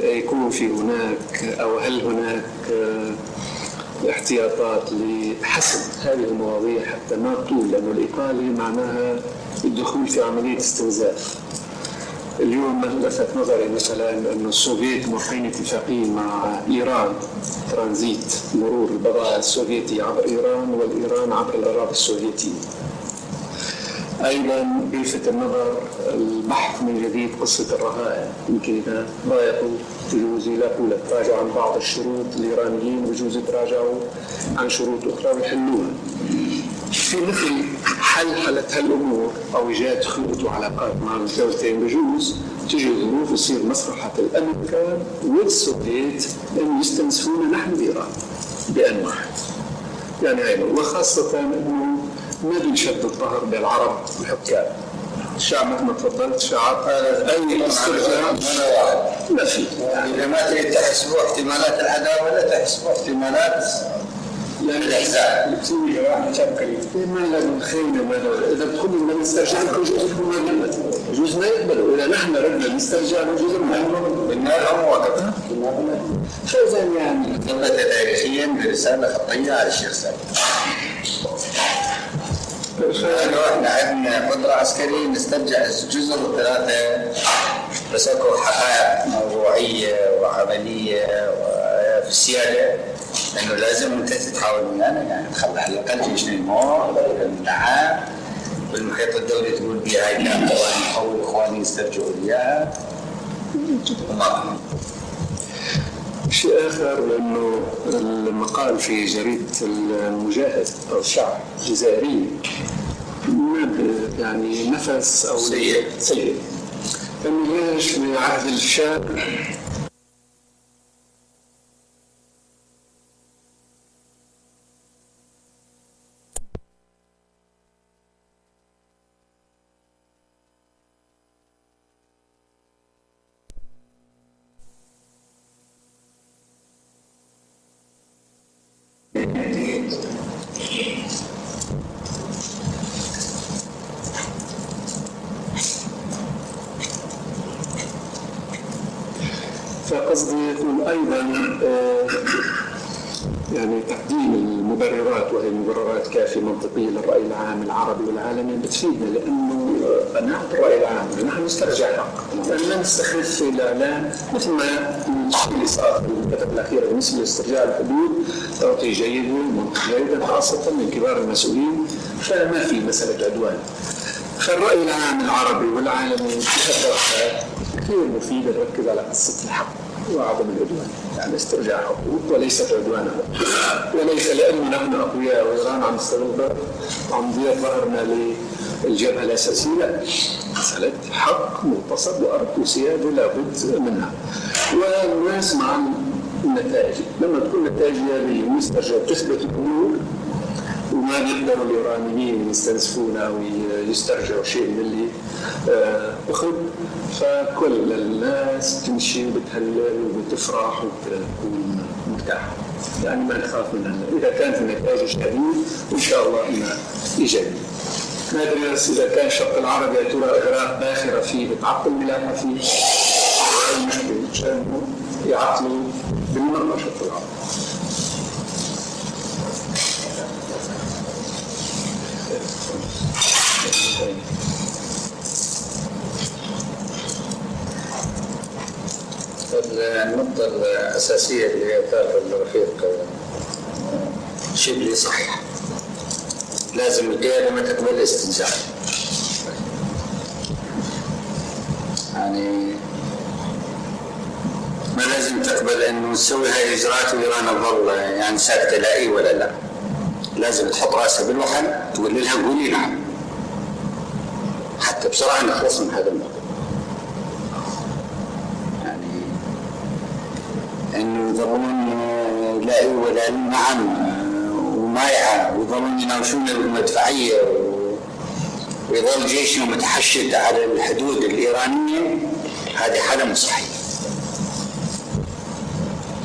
يكون في هناك أو هل هناك آه، احتياطات لحسم هذه المواضيع حتى ما تطول لأنه الايطالي معناها الدخول في عملية استنزاف. اليوم لفت نظري مثلا انه السوفيت موقعين اتفاقيه مع إيران ترانزيت مرور البضائع السوفيتي عبر إيران والإيران عبر الأراضي السوفيتية. أيضا بيلفت النظر البحث من جديد قصة الرهائن يمكن إذا ضايقوا بجوز يلاقوا لك تراجعوا عن بعض الشروط الإيرانيين بجوز يتراجعوا عن شروط أخرى ويحلوها. في مثل حل حلت هالامور أو إيجاد خيوط وعلاقات مع الدولتين بجوز تجي ظروف يصير مصلحة الامريكان والسوفيت ان يستنسفونا نحن بإيران بأن واحد. يعني هاي وخاصه إنه ما بنشد الظهر بالعرب الحكام. الشعب مثل ما تفضلت شعب أي استرجاع ما في إذا ما تريد تحسبوا احتمالات العداوة لا تحسبوا احتمالات ما ما لهم اذا بتقولوا بدنا نسترجع لكم جزء ما نحن ردنا نسترجع جزء ما يعني تاريخيا برساله خطيه على الشيخ لأنه إحنا عندنا قدره عسكريه نسترجع الجزر الثلاثه بس اكو حقائق موضوعيه وعمليه في السياده انه لازم أنت تتحاول ويانا يعني تخلي على الأقل جيشنا يمر نعم بالمحيط الدولي تقول بها هاي كان نحول إخواني يسترجعوا إياها. شيء آخر انه المقال في جريدة المجاهد أو الشعب الجزائري يعني نفس أو سيء. سيء انه ليش في عهد الشاب فقصدي يقول أيضا آه، يعني تقديم المبررات وهي مبررات كافيه منطقيه للراي العام العربي بتفيدنا لأنه قناعه الراي العام نحن نسترجع الحق لا نستخف في الإعلام مثل ما الشيء اللي صار في الفترة الأخيرة بالنسبة لاسترجاع الحدود. تعطي ومنطق جيدا خاصة من كبار المسؤولين. فما في مسألة عدوان. فالرأي العام العربي والعالمي بهالدرجة كثير مفيد. نركز على قصة الحق وعدم العدوان. يعني استرجاع حقوق وليست عدوانا. وليس لأنه نحن أقوياء وإيران عم تستغل عم تضيع ظهرنا للجبهة الأساسية مسألة حق مغتصب وأرض وسيادة لابد منها. والناس مع النتائج لما تكون نتائج هذه مسترجع تثبت الأمور وما بيقدروا الإيرانيين يستنزفونا ويسترجعوا شيء من اللي آه، أخذ. فكل الناس تمشي وبتهلل وبتفرح وبتكون مرتاحه يعني ما نخاف منها. إذا كانت النتائج ايجابيه وان شاء الله إنها إيجابية. ما ادري بس إذا كان الشق العربي يا ترى اغراق باخرة فيه بتعطل ملاحه فيه مشان يعطلوا بالمرة الشق العربي النقطة الأساسية اللي ذكرها الرفيق شبلي صحيح. لازم القيادة ما تقبل الاستنزاف يعني ما لازم تقبل انه نسوي هاي الإجراءات وإيران تظل يعني ساكتة لا إي ولا لا. لازم تحط رأسها بالوحل تقول لها قولي نعم حتى بسرعة نخلص من هذا الموضوع. يعني إنه يظلون لا إي ولا لا، نعم. ومايعه ويظلون يناوشون المدفعية ويظل جيشنا متحشد على الحدود الإيرانية هذه حالة مو صحيحة.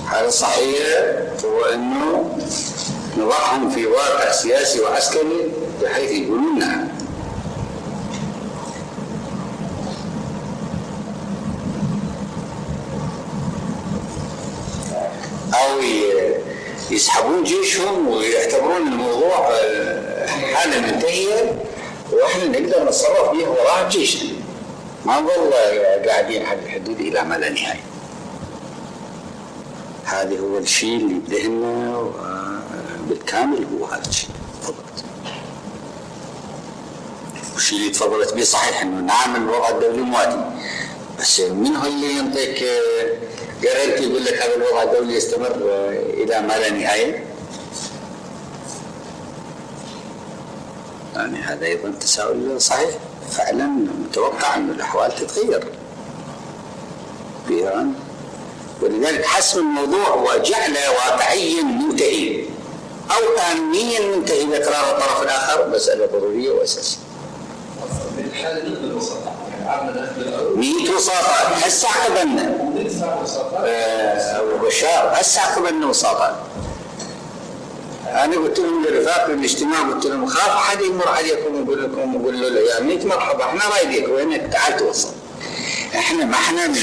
حالة صحيحة هو إنه نضعهم في واقع سياسي وعسكري بحيث يقولون نعم أو ي- يسحبون جيشهم ويعتبرون الموضوع آه، حالة منتهية وإحنا نقدر نتصرف به وراء جيشنا. ما نظل قاعدين على الحدود إلى ما لا نهاية. هذا هو الشيء اللي بدهنا و- بالكامل هو هذا الشيء. تفضلت والشيء اللي تفضلت به صحيح إنه نعم الوضع الدولي مواتي. بس من هو اللي ينطيك جارنتي يقول لك هذا الوضع الدولي يستمر إلى ما لا نهاية. يعني هذا أيضا تساؤل صحيح. فعلا متوقع أن الأحوال تتغير. في ايران ولذلك حسم الموضوع وجعله واقعيا منتهي أو امنيا منتهي بإقرار الطرف الآخر. مسألة ضرورية وأساسية. يعني 100 وساطه هسه عقبنا آه، بشار هسه عقبنا وساطه. أنا قلت لهم للرفاق في الاجتماع قلت لهم خاف أحد يمر عليكم ويقول لكم ويقول له يا ميت مرحبا إحنا رايديك وينك تعال توصل. إحنا ما إحنا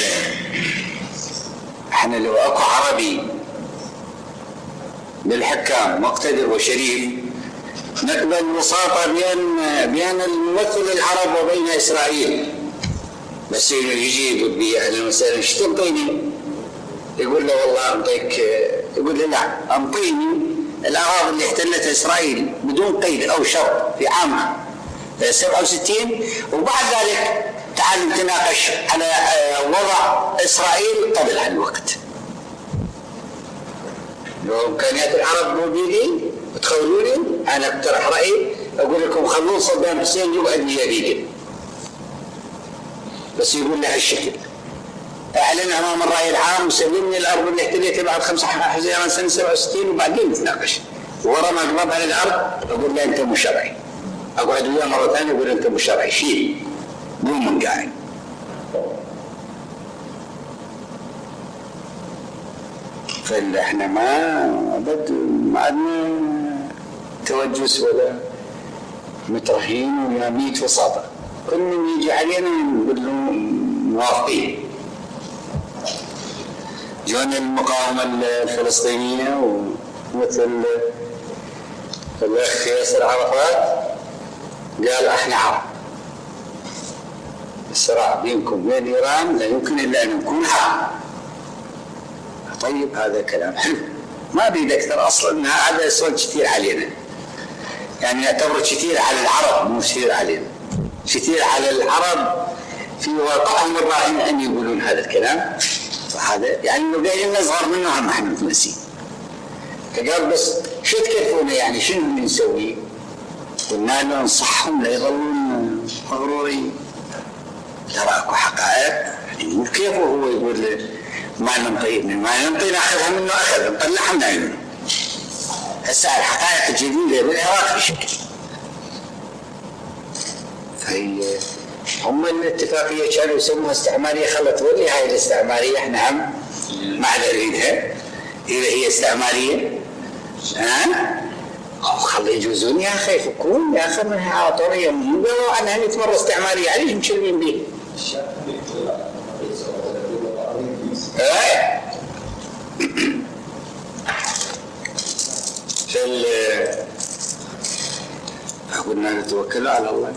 إحنا لو أكو عربي للحكام مقتدر وشريف نقبل وساطة بين بين الممثل العرب وبين إسرائيل بس يجي يقول لي أهلا وسهلا إيش تنطيني؟ يقول له والله انطيك يقول له لا انطيني الاراضي اللي احتلتها إسرائيل بدون قيد أو شرط في عام 67 وبعد ذلك تعال نتناقش على آه، وضع إسرائيل قبل هالوقت. لو امكانيات العرب مو بيدي تخولوني أنا أقترح رأيي أقول لكم خلون صدام حسين يقعد بيدي بس يقول له هالشكل. أعلن أمام الرأي العام وسلمني الأرض اللي احتليتها بعد خمسة حزيران سنة 67 وبعدين نتناقش ورا ما اقبض على الأرض أقول له أنت مو شرعي. أقعد وياه مرة ثانية أقول أنت مو شرعي. شيل. قوم من قاعد. فاحنا ما أبد ما عندنا توجس ولا مترهين ولا ميت وساطه من يجي علينا موافقين جونا المقاومة الفلسطينية ومثل الأخ ياسر عرفات قال أحنا عرب. الصراع بينكم وبين إيران لا يمكن إلا أن نكون عرب. طيب هذا كلام حلو. ما أريد أكثر أصلا هذا يسول كثير علينا. يعني نعتبره كثير على العرب مو كثير علينا. كثير على العرب في واقعهم الراهن أن يقولون هذا الكلام. فهذا يعني انه قايلين نصغر منه هم إحنا متنسين فقال بس شو تكلفونا يعني؟ شنو اللي نسوي؟ قلنا له نصحهم لا يظلون مغرورين. ترى اكو حقائق. يعني كيف هو يقول ما ننطي ما ننطي ناخذها منه اخذ نطلعها من عيونه هسه الحقائق الجديدة بالعراق بشكل. هم الاتفاقية كانوا يسموها استعمارية خلت تولي هاي الاستعمارية إحنا هم ما عاد نريدها إذا هي استعمارية ها؟ أو خلي يجوزون يا أخي يفكون يا أخي منها عطوريه مو قالوا عنها 100 مره استعمارية عليش مشلمين به؟ إيه؟ فال قلنا نتوكل على الله.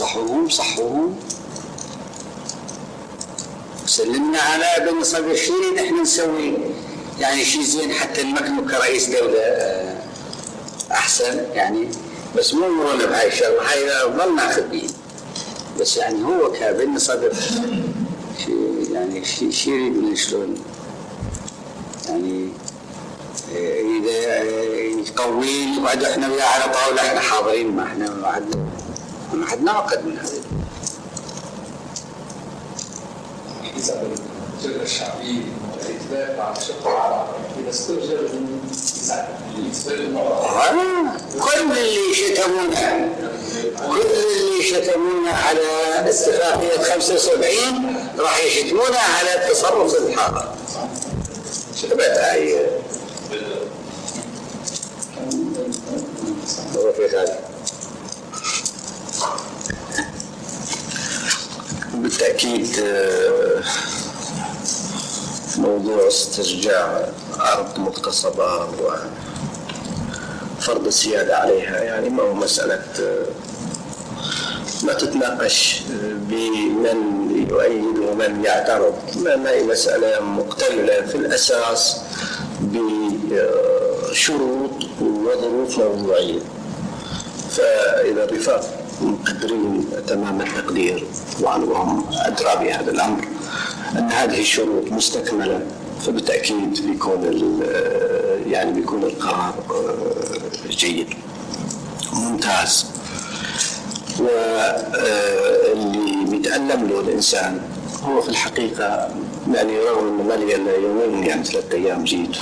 صحوهم صحوهم سلمنا على بن صدر شيرين إحنا نسوي. يعني شيء زين حتى نمكنه كرئيس دولة آه، أحسن يعني. بس مو مرونا بهاي الشغلة هاي ظل ناخذ به بس يعني هو كابن صدر شيء يعني شيء شي يريد شلون؟ يعني آه، إذا آه، يقوي يقعد إحنا وياه على طاولة إحنا حاضرين ما إحنا ما ما عندنا وقت من هذا. مع الشق العربي إذا استرجل كل اللي شتمونا كل اللي شتمونا على اتفاقية 75 راح يشتمونا على التصرف الحاضر. شبت هاي. بالتأكيد آه، موضوع استرجاع أرض مغتصبة وفرض السيادة عليها يعني ما هو مسألة آه، ما تتناقش آه، بمن يؤيد ومن يعترض. ما هي مسألة مكتملة في الأساس بشروط وظروف موضوعية. فإذا الرفاق مقدرين تمام التقدير. وهم أدرى بهذا الأمر أن هذه الشروط مستكملة فبالتأكيد بيكون ال- يعني بيكون القرار آه، جيد ممتاز. واللي بيتألم له الإنسان هو في الحقيقة يعني رغم أنه ما لي إلا يومين يعني ثلاثة أيام جيت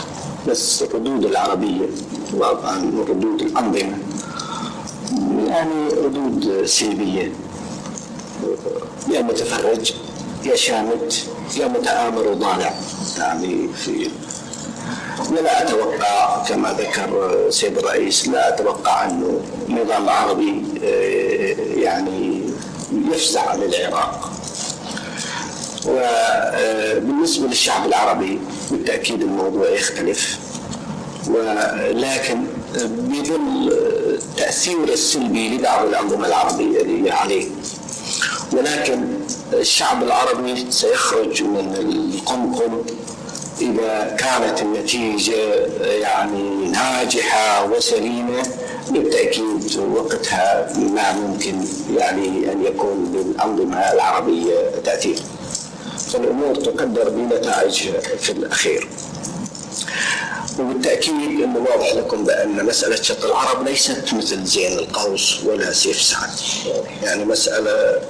بس الردود العربية وطبعا ردود الأنظمة يعني ردود سلبية. يا متفرج يا شامت يا متآمر وضالع. يعني في ولا أتوقع كما ذكر سيد الرئيس لا أتوقع أنه نظام عربي آه، يعني يفزع للعراق وبالنسبة للشعب العربي بالتأكيد الموضوع يختلف. ولكن بظل التأثير السلبي لبعض الأنظمة العربية اللي عليه. ولكن الشعب العربي سيخرج من القمقم إذا كانت النتيجة يعني ناجحة وسليمة بالتأكيد وقتها ما ممكن يعني أن يكون للأنظمة العربية تأثير فالأمور تقدر بنتائجها في الأخير. وبالتأكيد أنه واضح لكم بأن مسألة شط العرب ليست مثل زين القوس ولا سيف سعد. يعني مسألة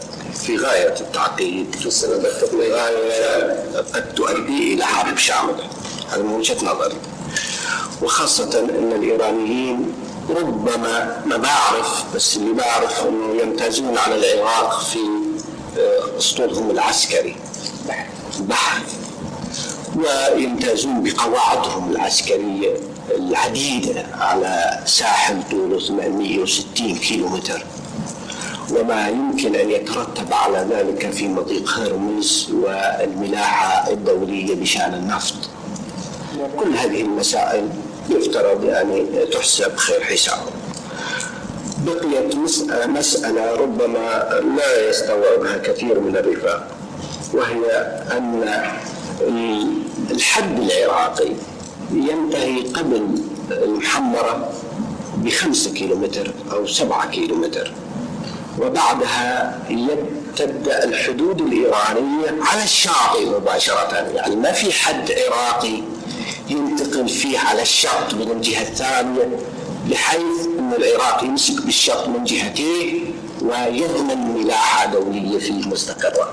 في غاية التعقيد في غاية قد تؤدي إلى حرب شاملة هذا من وجهة نظري. وخاصة أن الإيرانيين ربما ما بعرف بس اللي بعرف أنه يمتازون على العراق في آه، أسطولهم العسكري. بحر ويمتازون بقواعدهم العسكرية العديدة على ساحل طوله 860 كيلومتر. وما يمكن أن يترتب على ذلك في مضيق هرمز والملاحة الدولية بشأن النفط. كل هذه المسائل يفترض يعني تحسب خير حساب. بقيت مس- مسألة ربما لا يستوعبها كثير من الرفاق وهي أن الحد العراقي ينتهي قبل المحمرة بخمسة كيلومتر أو سبعة كيلومتر. وبعدها تبدأ الحدود الإيرانية على الشاطئ مباشرة. يعني ما في حد عراقي ينتقل فيه على الشط من الجهة الثانية بحيث أن العراق يمسك بالشط من جهتيه ويضمن ملاحة دولية فيه مستقرة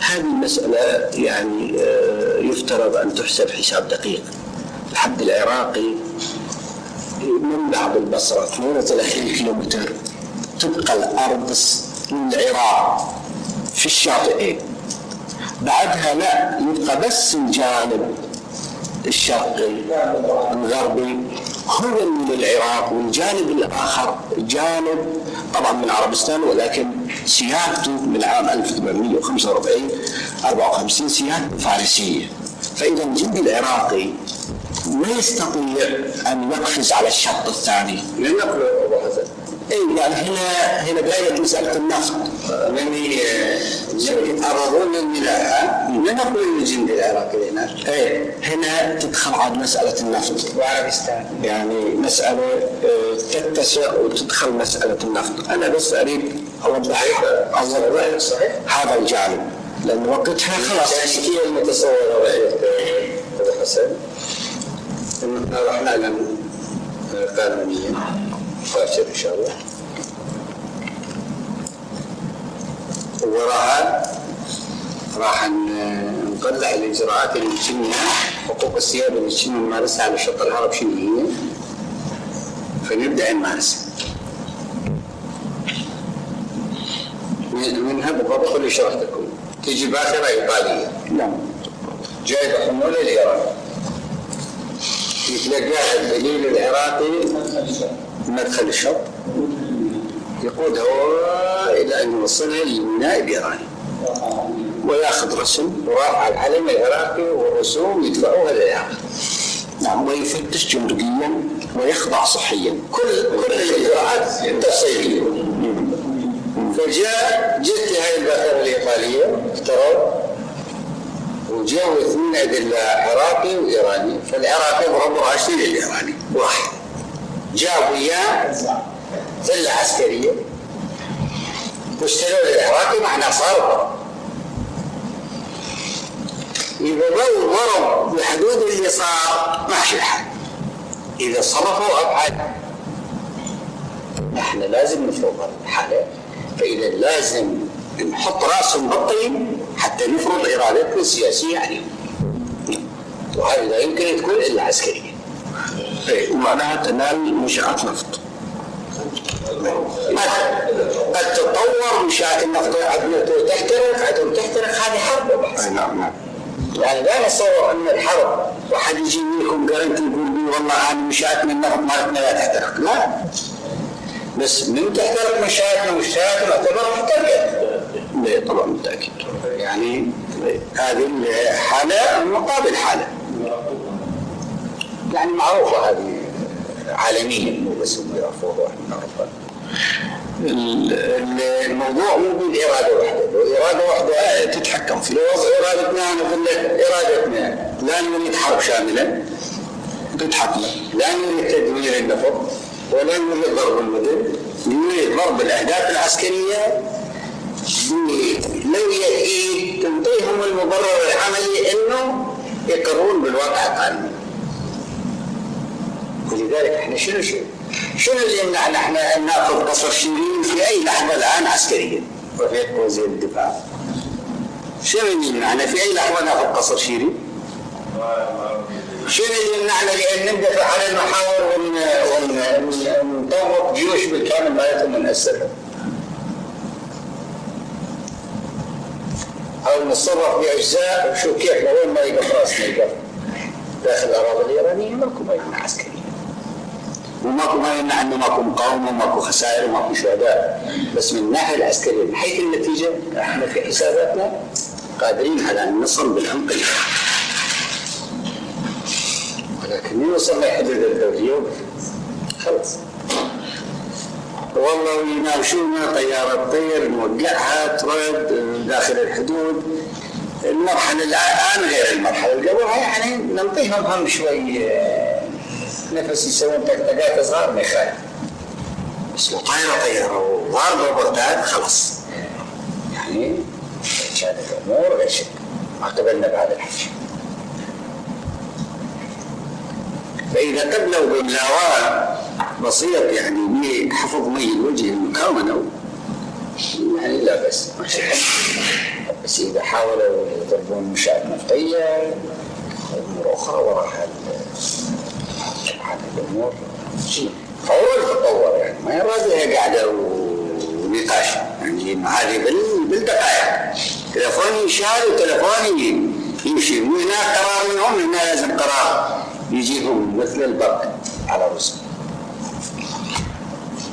هذه المسألة يعني آه، يفترض أن تحسب حساب دقيق. الحد العراقي من بعد البصرة 32 كيلومتر. تبقى الأرض للعراق في الشاطئين بعدها لا يبقى بس الجانب الشرقي الغربي هو اللي للعراق والجانب الآخر. جانب طبعا من عربستان ولكن سيادته من عام 1845 54 سيادة فارسية فإذا الجندي العراقي ما يستطيع أن يقفز على الشط الثاني. لنقل أبو حسن. اي يعني هنا هنا بدايه مسألة النفط؟ يعني يتعرضون للملاحة لنقل الجند العراقي هناك إيه هنا تدخل عاد مسألة النفط. وعربستان. يعني مسألة آه، تتسع وتدخل مسألة النفط. أنا بس أريد أوضح اوضح هذا الجانب. لأن وقتها خلاص. التشكيلة المتصورة وحيد أبو حسن إن راح باكر إن شاء الله. وراها راح نطلع الإجراءات اللي تشمها حقوق السيادة اللي تشم نمارسها على الشط العرب شنو هي؟ فنبدأ نمارسها. من- منها بالضبط اللي شرحت لكم تجي باخرة إيطالية نعم. جايبه حمولة الإيران؟ يتلقاها الدليل العراقي. مدخل الشط يقود هواء إلى ان يوصلها للميناء الايراني ويأخذ رسم ورافع العلم العراقي والرسوم يدفعوها للعراق. نعم ويفتش جمركيا ويخضع صحيا. كل كل الإجراءات تفصيليه فجاء جت هاي الباخرة الإيطالية افتروا وجاءوا اثنين أدلة عراقي وإيراني. فالعراقي ضربوا راشدين للايراني واحد. جاب وياه سله عسكرية. واشتروا للعراقي معناه صار ضرب إذا ظل ضرب بحدود اللي صار ماشي الحال إذا صرفوا أبعد إحنا لازم نفرض الحالة. فإذا لازم نحط رأسهم بالطين حتى نفرض إرادتنا السياسية عليهم. وهذه لا يمكن تكون إلا عسكرية. ومعناها تنال منشآت نفط. قد تتطور النفط. عدم تحترق عدم تحترق هذه حرب. أي نعم نعم. يعني لا نتصور أن الحرب واحد يجي لكم جارنتي يقول لي والله أنا منشاتنا النفط مالتنا لا تحترق. لا. بس من تحترق منشاتنا منشاتنا تعتبر محترقه لا طبعا بالتاكيد يعني هذه الحالة مقابل حالة. يعني معروفة هذه عالميا مو بس هم يعرفوها وإحنا نعرفها ال- ال- الموضوع مو بالاراده وحده، لو إرادة وحده تتحكم فيه. لو إرادتنا أنا أقول لك إرادتنا. لا نريد حرب شاملة. تتحكم. لا نريد تدمير النفط. ولا نريد ضرب المدن. نريد ضرب الأهداف العسكرية. بلوية ايد تنطيهم المبرر العملي إنه يقرون بالواقع القانوني. ولذلك إحنا شنو شنو شنو اللي يمنعنا إحنا أن نأخذ قصر شيرين في أي لحظة الآن عسكريا رفيق وزير الدفاع شنو اللي يمنعنا في أي لحظة نأخذ قصر شيرين؟ شنو اللي يمنعنا لأن ندفع على المحاور ون ون ون- ونطوق جيوش بالكامل مالتهم ونأسرها؟ أو نتصرف بأجزاء وشوف كيف لوين ما يقف راسنا داخل الأراضي الإيرانية ماكو ما يمنع عسكريا وماكو ما يمنع انه ماكو مقاومة وماكو خسائر وماكو شهداء. بس من الناحيه العسكرية من حيث النتيجة إحنا في حساباتنا قادرين على أن نصل بالعمق. ولكن من وصلنا حدود الدوليه خلص والله يناوشونا طيارة تطير نوقعها ترد داخل الحدود. المرحلة الآن غير المرحلة اللي قبلها يعني نعطيهم هم شوي. آه، نفس يسوون طقطقات صغار ما يخالف بس لو طايرة طيارة وضاربة بغداد خلاص. يعني كانت الأمور غير شيء. ما قبلنا بهذا الحكي فإذا قبلوا بملاوات بسيط يعني بحفظ مي الوجه المكونة. يعني لا بس بس إذا حاولوا يضربون منشآت نفطية أمور أخرى وراها طبعا الأمور فور تتطور يعني ما يراد قاعدة ونقاش. يعني هذه بال- بالدقائق. تلفون يشال وتلفون ي- يمشي وهناك قرار منهم هنا لازم قرار يجيهم مثل البرق على رؤوسهم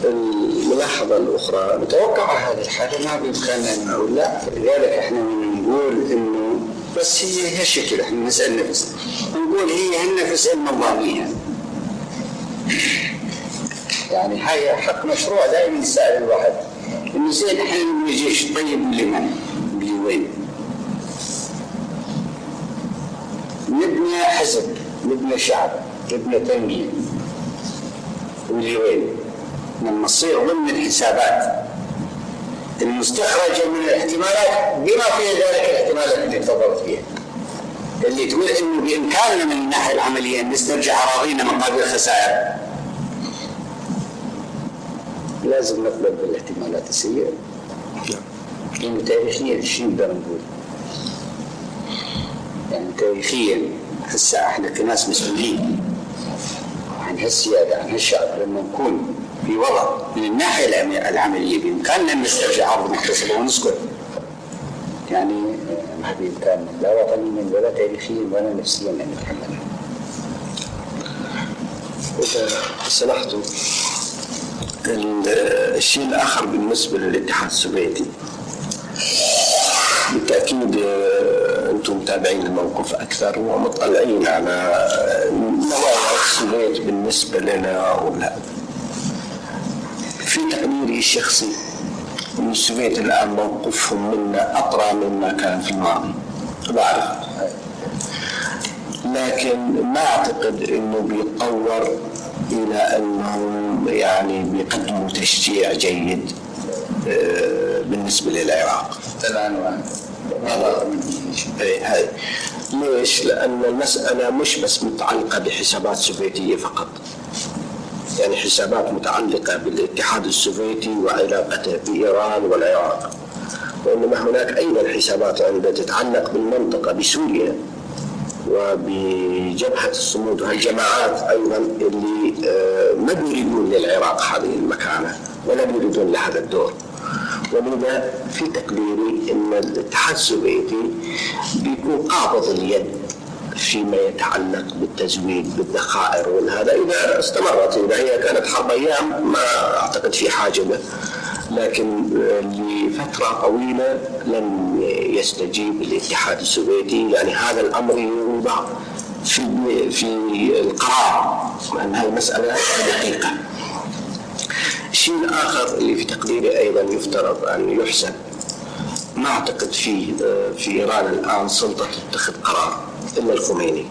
الملاحظة الأخرى متوقع هذه الحالة؟ ما بإمكاننا أن نقول لا. فلذلك إحنا نقول إنه بس هي هي الشكل إحنا نسأل نفسنا. نقول هي النفس النظامية. يعني هاي حق مشروع دائما يسأل الواحد إنه زين إحنا نبني جيش طيب لمن؟ لوين؟ نبني حزب نبني شعب نبني تنظيم ولوين؟ لما تصير ضمن الحسابات المستخرجة من الاحتمالات بما فيها ذلك الاحتمالات اللي تفضلت فيها. اللي تقول إنه بإمكاننا من الناحيه العملية أن نسترجع أراضينا مقابل خسائر. لازم نقبل بالاحتمالات السيئة. لأنه تاريخيا شنو نقدر نقول؟ يعني تاريخيا هسه إحنا كناس مسؤولين عن هالسيادة عن هالشعب لما نكون في وضع من الناحية العم- العملية بإمكاننا أن نسترجع محتسبة ونسكت يعني ما بإمكاننا لا وطنيا ولا تاريخيا ولا نفسيا أن نتحملها إذا سمحتم ال- الشيء الآخر بالنسبة للاتحاد السوفيتي. بالتأكيد آه، أنتم متابعين الموقف أكثر ومطلعين على نوايا السوفيت بالنسبة لنا ولا. في تقديري الشخصي أن السوفيت الآن موقفهم منا أطرى مما كان في الماضي. بعرف. لكن ما أعتقد أنه بيتطور إلى أنهم يعني بيقدموا تشجيع جيد آه، بالنسبة للعراق. الآن إيه، ليش؟ لأن المسألة مش بس متعلقة بحسابات سوفيتية فقط. يعني حسابات متعلقة بالاتحاد السوفيتي وعلاقته بإيران والعراق. وإنما هناك أيضا حسابات عندها تتعلق بالمنطقة بسوريا وبجبهة الصمود. وهالجماعات أيضا اللي آه، ما بيريدون للعراق هذه المكانة ولا بيريدون لهذا الدور. ولذا في تقديري إن الاتحاد السوفيتي بيكون قابض اليد فيما يتعلق بالتزويد بالذخائر وهذا إذا استمرت إذا هي كانت حرب أيام ما أعتقد في حاجة له. لكن آه، لفترة طويلة لم يستجيب الاتحاد السوفيتي. يعني هذا الأمر يوضع في في القرار لأن هذه مساله دقيقة. الشيء الآخر اللي في تقديري أيضا يفترض أن يحسن ما أعتقد في في إيران الآن سلطة تتخذ قرار. إلا الخميني.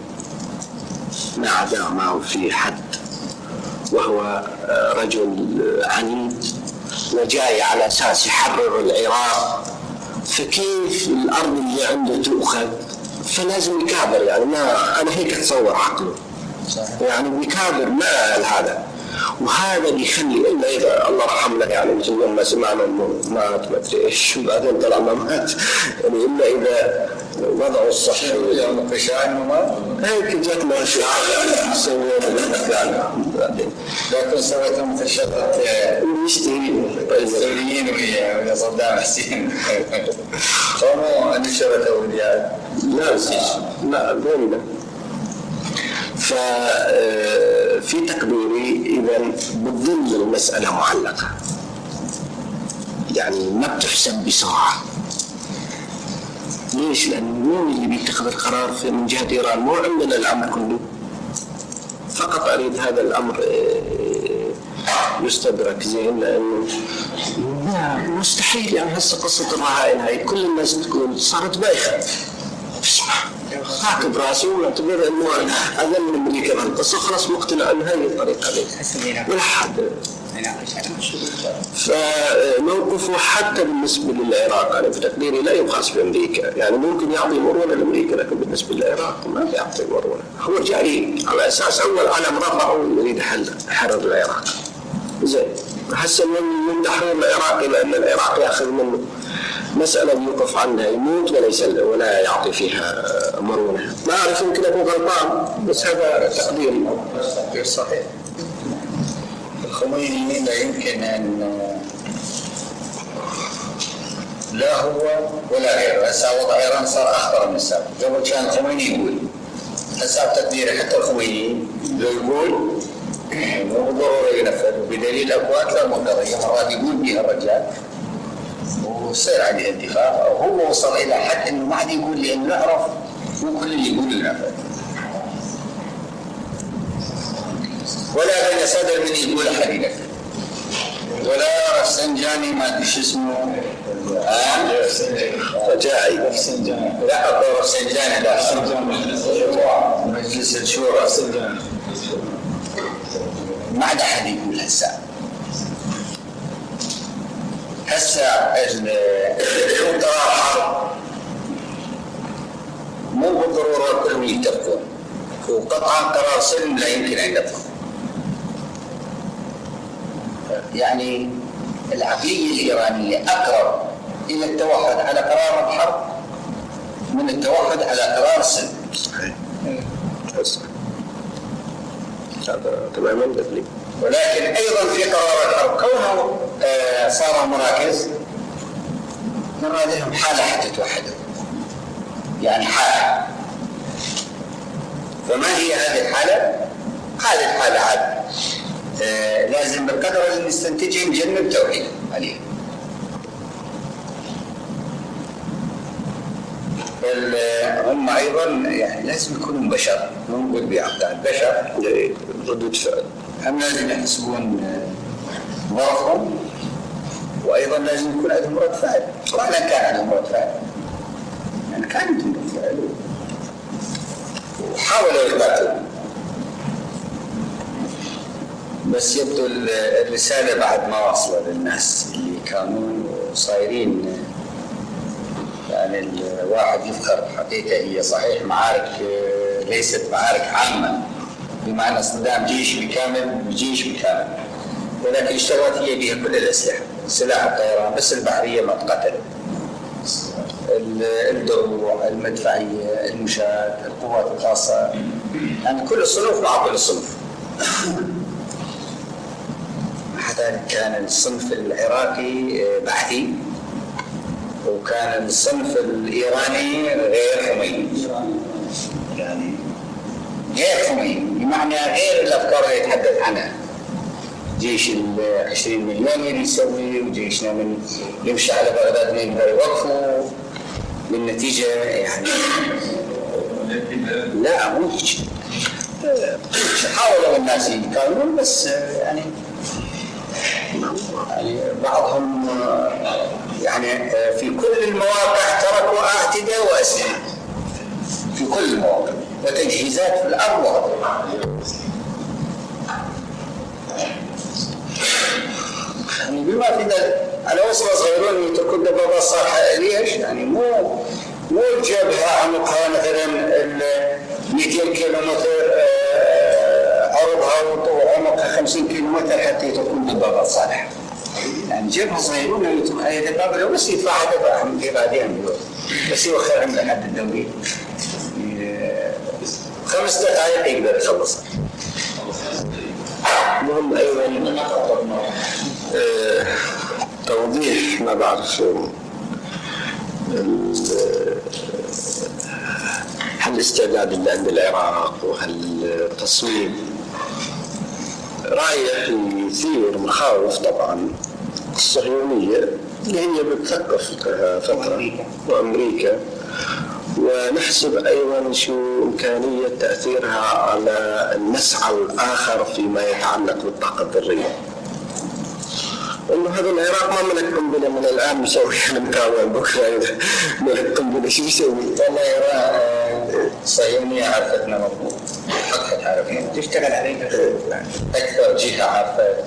ما عدا ما في حد وهو رجل عنيد وجاي على أساس يحرر العراق فكيف الأرض اللي عنده تؤخذ؟ فلازم يكابر يعني ما أنا هيك أتصور عقله. يعني بيكابر ما هذا. وهذا بيخلي إلا إذا الله رحمنا يعني مثل ما سمعنا إنه مات ما أدري إيش وبعدين طلع ما مات. يعني إلا إذا وضعه الصحي هيك اشياء سوينا يعني. بعدين لكن سويتهم مثل يشتري السوريين ويا ويا صدام حسين. قاموا نشرت أولياء. لا لا بيننا ففي تقديري اذا بتظل المسألة معلقة يعني ما بتحسب بسرعة ليش؟ لأن مين اللي بيتخذ القرار في من جهة إيران؟ مو عندنا الأمر كله. فقط أريد هذا الأمر آه، يستدرك زين لأنه لا مستحيل يعني هسه قصة الرهائن هاي كل الناس تقول صارت بايخة. اسمع راكب راسي ونعتبر إنه أقل من أمريكا بهالقصه خلاص مقتنع ان هاي الطريقة دي ولا حد. فموقفه حتى بالنسبة للعراق. أنا في تقديري لا يقاس بأمريكا، يعني ممكن يعطي مرونة لأمريكا لكن بالنسبة للعراق ما بيعطي مرونة، هو جاي على أساس أول علم رفعه يريد حل حرر العراق. زين. هسه من تحرير العراق إلى أن العراق ياخذ منه. مسألة يوقف عنها يموت ولا يسل ولا يعطي فيها مرونة. ما أعرف يمكن أكون غلطان بس هذا تقديري غير صحيح. الخميني لا يمكن أن لا هو ولا غيره. هسه وضع إيران صار أخطر من السابق. قبل كان الخميني يقول. هسه بتقديري حتى الخميني لو يقول؟ مو بالضروره ينفذ. بدليل أكثر من قضيه مرات يقول بها الرجال. ويصير عليه انتفاع وهو وصل إلى حد إنه ما عاد يقول لأنه نعرف مو كل اللي يقول النفذ ولا بين صدر من يقول ينفذ ولا رفسنجاني ما أدري شو اسمه؟ رجاعي لا اكو رفسنجاني لا. مجلس الشورى. ما عاد أحد يقول هسه. هسه ال- قرار حرب مو بالضرورة كلهم يتفقون وقطعا قرار سلم لا يمكن أن يطلق يعني العقلية الإيرانية أقرب إلى التوحد على قرار الحرب من التوحد على قرار السلم. هذا تماما ولكن أيضا في قرار الحرب. كونه آه، صار مراكز. نرى لهم حالة حتى توحدوا يعني حالة. فما هي هذه الحالة؟ هذه الحالة عاد. آه، لازم بالقدر اللي نستنتجه نجنب توحيد. عليه ال- هم أيضا يعني لازم يكونوا بشر مو نقول بتاع البشر ردود فعل. هم لازم يحسبون آه، ظرفهم؟ وأيضا لازم يكون عندهم رد فعل ولا كان عندهم رد فعل يعني كان عندهم رد فعل وحاولوا يثبتوا بس يبدو ال- الرسالة بعد ما واصلة للناس اللي كانوا صايرين. يعني الواحد يفخر حقيقة هي صحيح معارك ليست معارك عامة. بمعنى اصطدام جيش بكامل بجيش بكامل. ولكن اشتغلت هي بها كل الأسلحة. سلاح الطيران بس البحرية ما تقتلت ال- الدروع المدفعيه المشاة القوات الخاصة. يعني كل الصنوف مع كل الصنوف. ذلك كان الصنف العراقي آه، بحثي. وكان الصنف الإيراني غير خميني يعني غير خميني بمعنى غير الأفكار اللي يتحدث عنها. جيش ال 20 مليون اللي يسوي وجيشنا من يمشي على بغداد ما يقدر يوقفوا بالنتيجه يعني. لا مو هيك. حاولوا الناس يكونون بس يعني يعني بعضهم يعني في كل المواقع تركوا أعتداء وأسلحة. في كل المواقع. وتجهيزات في الأرض. يعني بما في ذلك وصلة صغيرون يتركوا الدبابات صالحة ليش؟ يعني مو مو الجبهة عمقها مثلا ال 200 كيلو متر آه، عرضها وعمقها 50 كيلو متر حتى يتركون دبابات صالحة. يعني جبهة صغيرون أي دبابة لو بس يدفعها دفعها من في بعدين بس يوخرها من الحد الدولي. آه، خمس دقائق يقدر يخلصها. المهم أيضا توضيح ما بعرف هل الاستعداد اللي عند العراق وهل التصميم؟ رايح يثير مخاوف طبعا. الصهيونيه اللي هي بتثقف لها فتره وأمريكا. ونحسب أيضا شو إمكانية تأثيرها على المسعى الآخر فيما يتعلق بالطاقة الذرية. انه هذا العراق ما ملك قنبله من الان مسوي إحنا متابع بكرة. ملك قنبله شو يسوي؟ والله يرى الصهيونية عرفتنا مضبوط. حقها تعرفين تشتغل علينا. أكثر جهة عرفت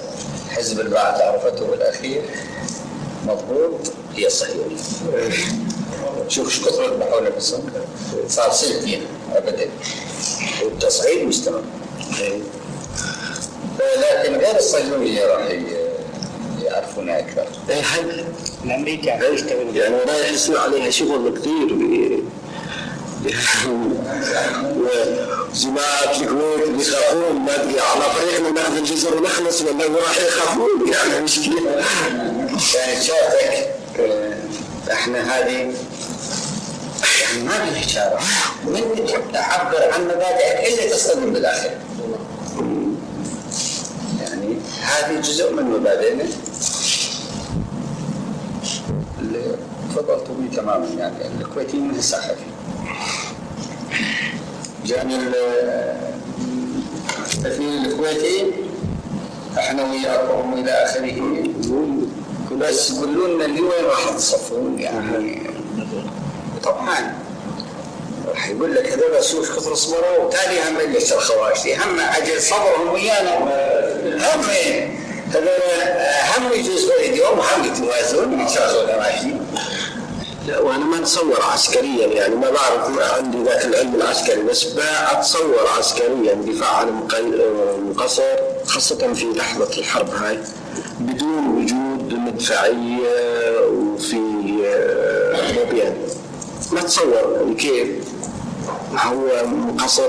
حزب البعث عرفته بالأخير. مضبوط. هي الصهيونية شوف إيش كثر يذبحونا في الصنف صار سلفين أبدا. والتصعيد مستمر. لكن غير الصهيونية راح ي- يعرفونا أكثر إيه، هل الأمريكا يشتغل يعني رايح يصير عليها شغل كثير ب- وجماعة الكويت بيخافون. ما أدري على طريقنا ناخذ الجزر ونخلص ولا راح يخافون؟ يعني مشكلة يعني شافك آه، إحنا هذه يعني ما في إشارة. من تعبر عن مبادئك إلا تصطدم بالآخر يعني هذه جزء من مبادئنا. اللي تفضلت به تماما يعني الكويتيين من الصحفي جاني ال- السفير الكويتي. إحنا وياكم والى آخره. بس قولوا لنا اللي وين راح تصفون يعني. طبعا. راح يقول لك هذول سوش كثر صبروا وتالي هم ليش الخواشتي هم أجل صبرهم ويانا. هم هذول هم يجوز بيديهم وهم يتوازون ماشيين لا وأنا ما اتصور عسكريا يعني. ما بعرف ما عندي ذاك العلم العسكري بس اتصور عسكريا دفاع عن المقصر خاصة في لحظة الحرب هاي بدون وجود مدفعية وفي آه، موبيان ما اتصور يعني كيف؟ هو مقصر.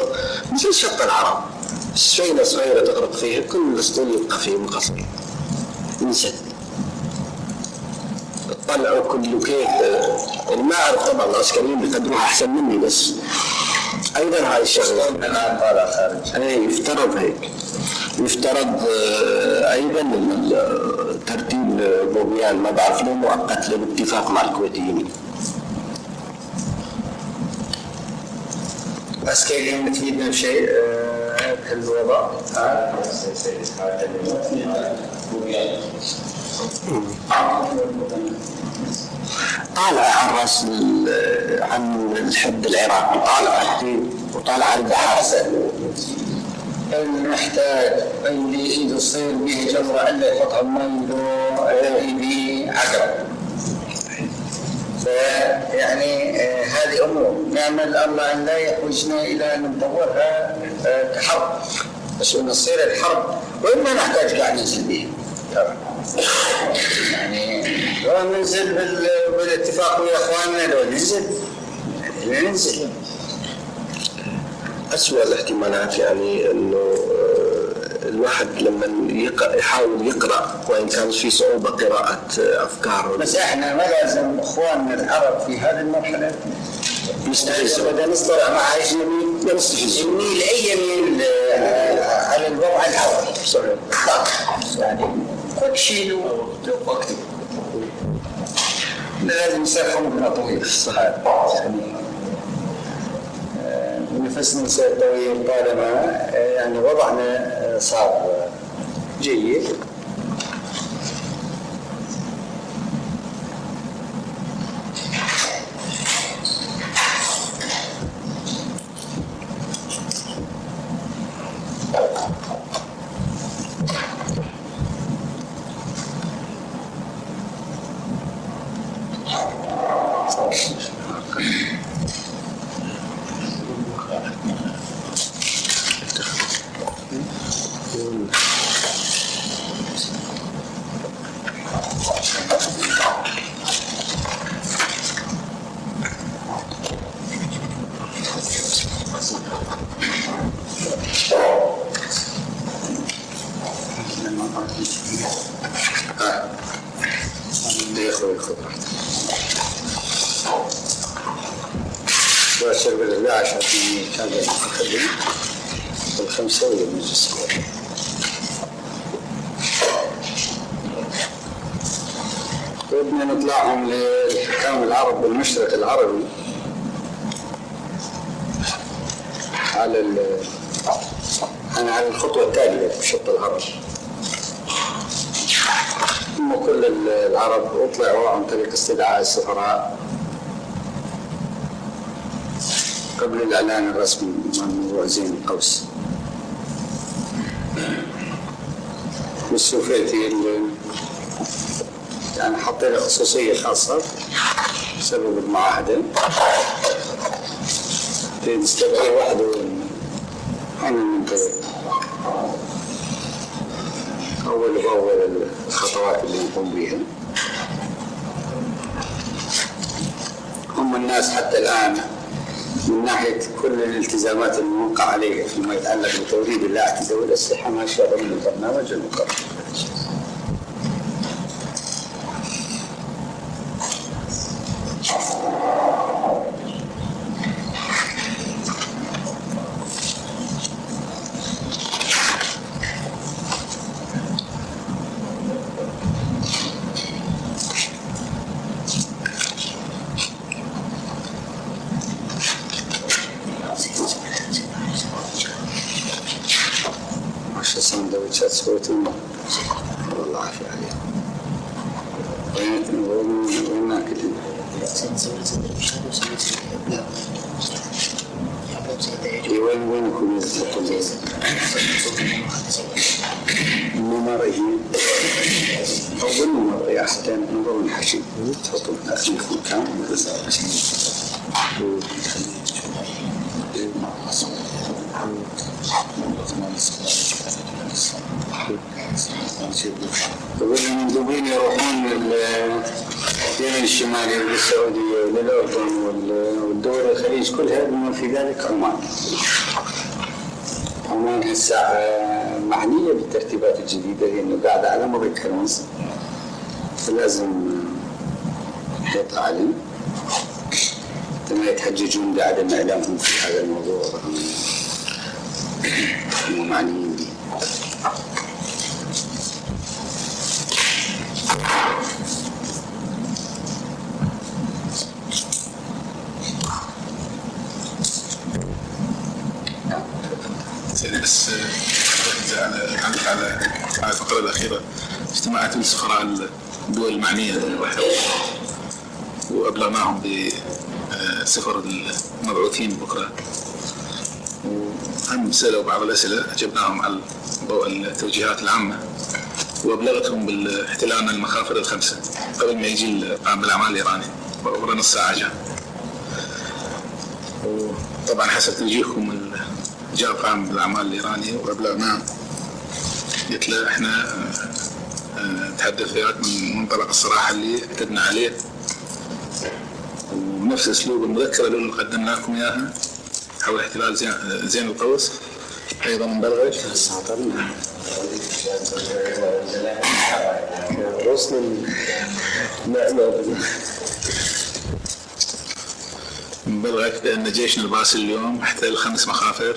مثل شط العرب. سفينة صغيرة تغرق فيها كل الأسطول يبقى فيه مقصر. انسد طلعوا كله كيف. يعني ما أعرف طبعا العسكريين بيقدروها أحسن مني بس أيضا هاي الشغلة. الان طالع خارج اي يفترض هيك. يفترض آه، أيضا ال- ترتيب بوبيان. مبعث له مؤقت له باتفاق مع الكويتيين. بس كاين بشيء آه، بهالوضع ها؟ طالع عن رأس عن الحد العراقي طالع وطالع البحر المحتاج اللي ايده تصير به جمرة الا يحطها بمي به عقرب فيعني آه، هذه أمور. نعمل الله أن لا يحوجنا إلى أن ندورها آه، كحرب. بس انه تصير الحرب. وين ما نحتاج قاعد ننزل به. يعني لو ننزل بال- بالاتفاق ويا إخواننا لو ننزل. يعني ننزل. أسوأ الاحتمالات يعني إنه آه، الواحد لما يقرأ يحاول يقرأ وإن كان في صعوبة قراءة افكاره بس إحنا ما لازم إخواننا العرب في هذه المرحلة. يستفزوا. بدنا نصطلح مع اجنبي يستفزوا. يميل اي يميل آه، على الوضع العربي صحيح. يعني كل شيء له وقته لازم يصير خمرنا طويل صحيح نفسنا طويل طالما آه، يعني وضعنا آه، صار جيد. باشر بالله عشان كان المتكلم الخمسة ولا المجلس الأول. بدنا نطلعهم للحكام العرب بالمشرق العربي على على الخطوة التالية في الشط العربي هم كل العرب اطلعوا عن طريق استدعاء السفراء قبل الإعلان الرسمي من موضوع زين القوس. والسوفيتي يعني حطينا خصوصية خاصة بسبب المعاهدة. تستدعي وحده أنا منتظر أول بأول الخطوات اللي نقوم بها هم الناس حتى الآن من ناحية كل الالتزامات الموقع عليها فيما يتعلق بتوريد اللاعب ذوي الأسلحة ماشية ضمن البرنامج المقرر. ما دامهم في هذا الموضوع هم معنيين به. بس على على على الأخيرة. اجتماعات السفراء الدول المعنية وأبلغناهم بسفر المبعوثين بكرة وهم سألوا بعض الأسئلة أجبناهم على ضوء التوجيهات العامة وأبلغتهم باحتلال المخافر الخمسة قبل ما يجي القائم بالاعمال الإيراني ورا نص ساعه جاء. وطبعا حسب توجيهكم جاء القائم بالاعمال الإيراني وابلغناه قلت له إحنا آه، آه، نتحدث وياك من منطلق الصراحة اللي اعتدنا عليه ونفس أسلوب المذكرة اللي قدمنا لكم إياها حول احتلال زين, القوس أيضا غصن نعمة. مبلغك بان جيشنا الباسل اليوم احتل خمس مخافر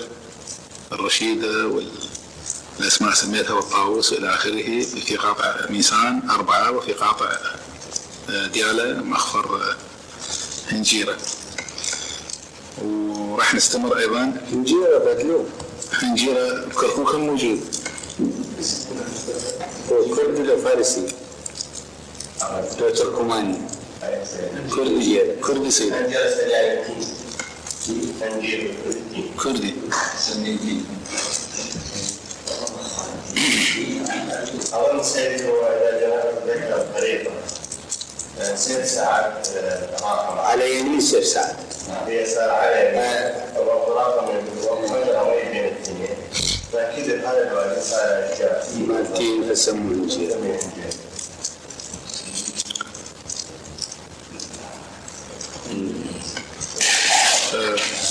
الرشيده وال الأسماء سميتها والطاووس والى آخره في قاطع ميسان أربعة وفي قاطع آه، ديالة مخفر هنجيرة. وراح نستمر أيضا. نجيرة بدلو هنجيرة بكركوك كم موجود هو كردي لو فارسي تركماني كردي كردي سيد. كردي. أولا سيدي هو إذا جاء ذكر الطريقة ست ساعات آه، على يمين سير سعد. هي ساعة على أوي بين الاثنين فأكيد هذا الوقت أشياء مالتين فسموه نجيرة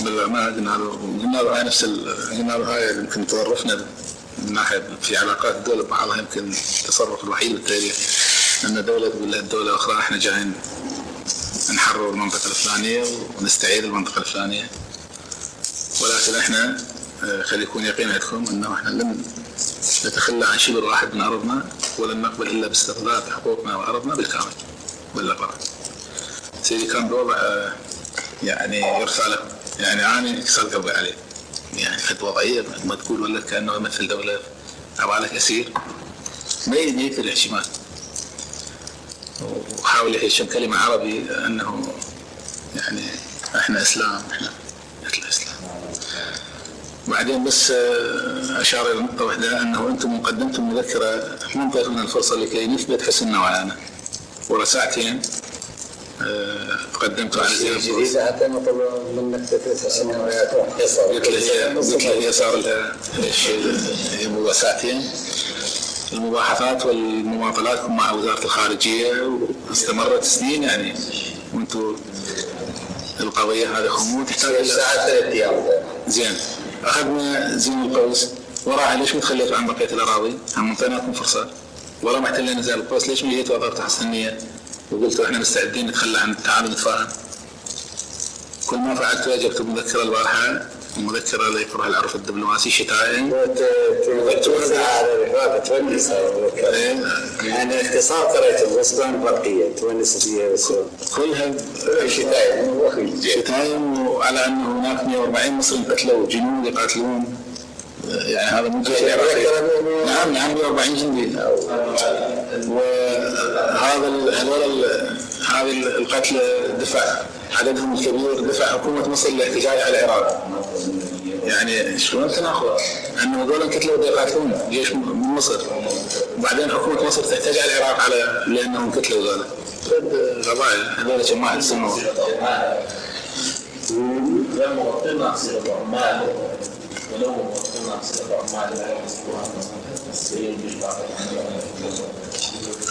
بالأمانة قلنا له قلنا له هاي نفس قلنا له هاي يمكن تصرفنا من ناحية في علاقات الدول ببعضها يمكن التصرف الوحيد بالتاريخ أن دولة تقول لها الدولة الأخرى إحنا جايين نحرر المنطقة الفلانية ونستعيد المنطقة الفلانية. ولكن إحنا آه، خلي يكون يقين عندكم أنه إحنا لن نتخلى عن شبر واحد من أرضنا ولن نقبل إلا باسترداد حقوقنا وأرضنا بالكامل بالأقرار سيدي كان بوضع آه، يعني يرثى له يعني أنا كسر قلبي عليه. يعني كانت وضعية ما تقول ولا كأنه يمثل دولة عبالك أسير. ما يجي يقتل احتمال وحاول يهشم كلمه عربي انه يعني إحنا إسلام إحنا مثل الإسلام. بعدين بس آه، أشار إلى نقطة واحدة إنه أنتم قدمتم مذكرة من لنا الفرصة لكي نثبت حسننا وعانا ورا ساعتين آه، قدمت على زيارة جديدة حتى نطلب منك تثبت السنوات وحصر قلت له هي صار لها هي ساعتين المباحثات والمماطلات مع وزارة الخارجية واستمرت سنين يعني وأنتم القضية هذه. خمول تحتاج إلى ساعة ثلاث أيام. زين. أخذنا زين القوس. وراها ليش ما تخليتوا عن بقية الأراضي؟ هم اعطيناكم فرصة. ورا ما احتلينا زين القوس. ليش ما جيتوا وضعتوا حسنية؟ وقلتوا إحنا مستعدين نتخلى عن تعالوا نتفاهم. كل ما فعلت واجبت مذكرة البارحة. مذكره لا يقرها العرف الدبلوماسي شتائم توزع على الرفاقة تونس يعني اختصار قريته بس كان فرقية تونس فيها كلها وأخي شتايم وعلى انه هناك 140 مصري قتلوا جنود يقاتلون يعني هذا مو نعم نعم 140 جندي وهذا هذول هذه ال- القتلى دفع عددهم الكبير دفع حكومة مصر للاحتجاج على العراق. يعني شلون تناقض؟ انه هذول انقتلوا بده يقاتلون جيش من مصر. وبعدين حكومة مصر تحتاج على العراق على لأنهم قتلوا هذول. غبايا هذول جماعة عمال ولو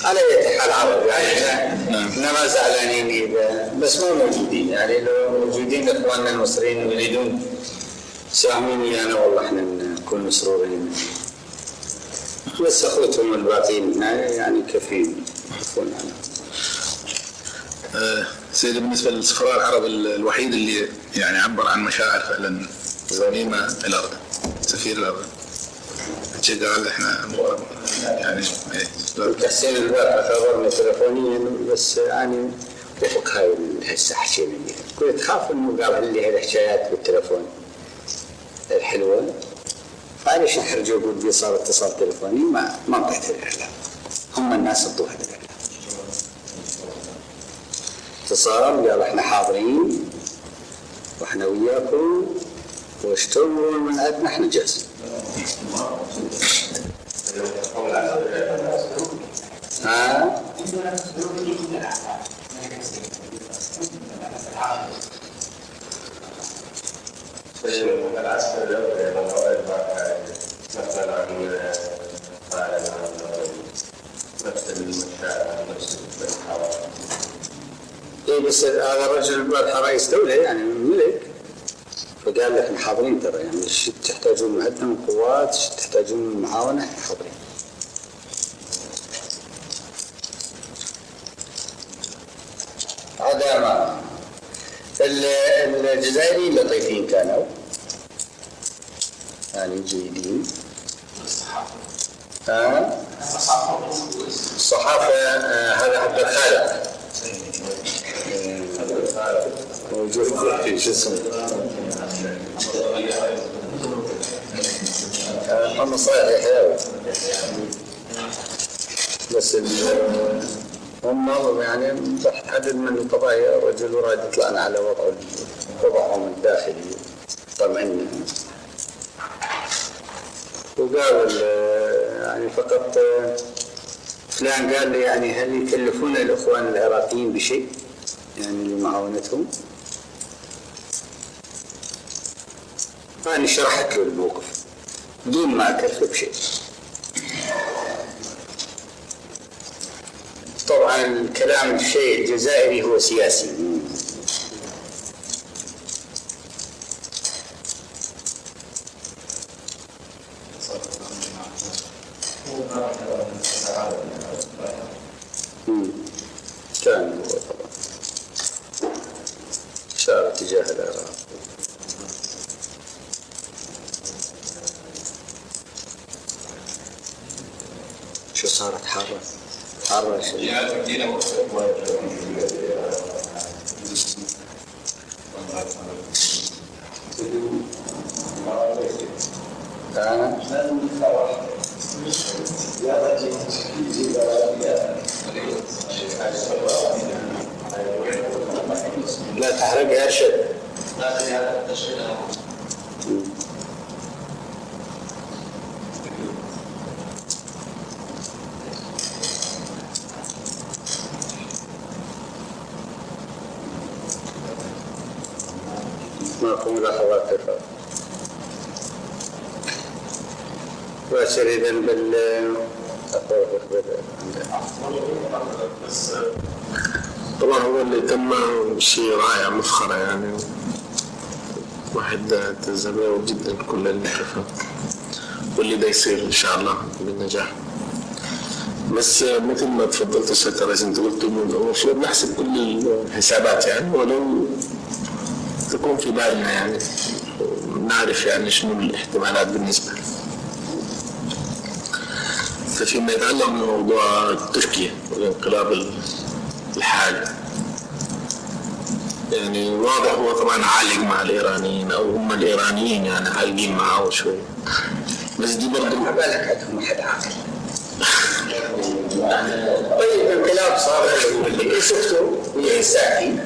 على أي حال عرب يعني إحنا ما زعلانين بس ما موجودين. يعني لو موجودين إخواننا المصريين يريدون. ساهمين ويانا والله إحنا نكون مسرورين. بس أخوتهم الباقيين. يعني كفيل يحفون عنهم آه، سيدي بالنسبة للسفراء العرب ال- الوحيد اللي يعني عبر عن مشاعر فعلا ضميمه الاردن سفير الاردن قال إحنا يعني تحسين البارحة خبرنا تلفونيا بس يعني وفق هاي حكينا بيها كنت خاف إنه قال لي هالحكايات بالتلفون. الحلوة. فعليش نحرجه بدي صار اتصال تلفوني ما ما انطيت الاعلام هم الناس الضوء اتصال قال إحنا حاضرين وإحنا وياكم واشتروا من عندنا إحنا جاهزين ها إيه بس هذا الرجل رئيس دولة يعني ملك. فقال لك إحنا حاضرين ترى يعني إيش تحتاجون من عندنا من قوات إيش تحتاجون من معاونة إحنا حاضرين. هذا ما. ال- الجزائريين لطيفين كانوا. يعني جيدين. ها؟ الصحافة آه، هذا عبد الخالق. موجود في شو اسمه آه، بس هم يعني عدد من القضايا الرجل وراد يطلعنا على وضع وضعهم الداخلي طمعنا وقال ال- يعني فقط فلان قال لي يعني هل يكلفون الاخوان العراقيين بشيء؟ يعني لمعاونتهم؟ فأنا شرحت له الموقف بدون ما أكلفه بشيء. طبعا الكلام الشيء الجزائري هو سياسي مم. كان هو طبعا شار تجاه العراق شو صارت حارة حارة شو أنا لا تحرق يا أرشد معكم ملاحظات تفضل باشر إذا بال طبعا هو اللي تم شيء رائع مفخرة يعني واحد تزرعه جدا كل شافه واللي ده يصير إن شاء الله بالنجاح. بس مثل ما تفضلت أستاذ رئيس أنت قلت المفروض نحسب كل الحسابات يعني ولو تكون في بالنا يعني نعرف يعني شنو الاحتمالات بالنسبة. لنا فيما يتعلق بموضوع تركيا والانقلاب الحالي يعني واضح هو طبعا عالق مع الإيرانيين أو هم الإيرانيين يعني عالقين معاه شوي. بس دي برضه ما بالك عندهم أحد عاقل. طيب الانقلاب صار اللي شفتوا ويا ساكن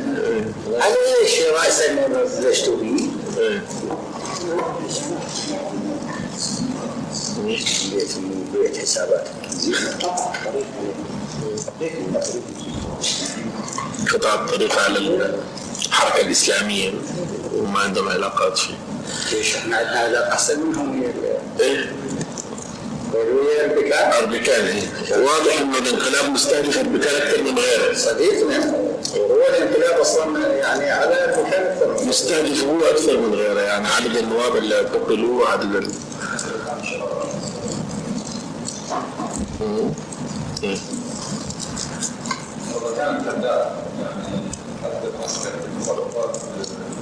على إيش راسا بلشتوا به؟ إيه. بيت بيت حسابات. قطاع الطريق على الحركه الإسلامية وما عندهم علاقات فيه. ليش؟ إحنا عندنا علاقه أحسن منهم؟ إيه. اربكان إيه. واضح إنه الانقلاب مستهدف اربكان أكثر من غيره. صديقنا وهو الانقلاب أصلا يعني على البكاء أكثر. مستهدف هو أكثر من غيره يعني عدد النواب اللي اعتقلوا عدد ال...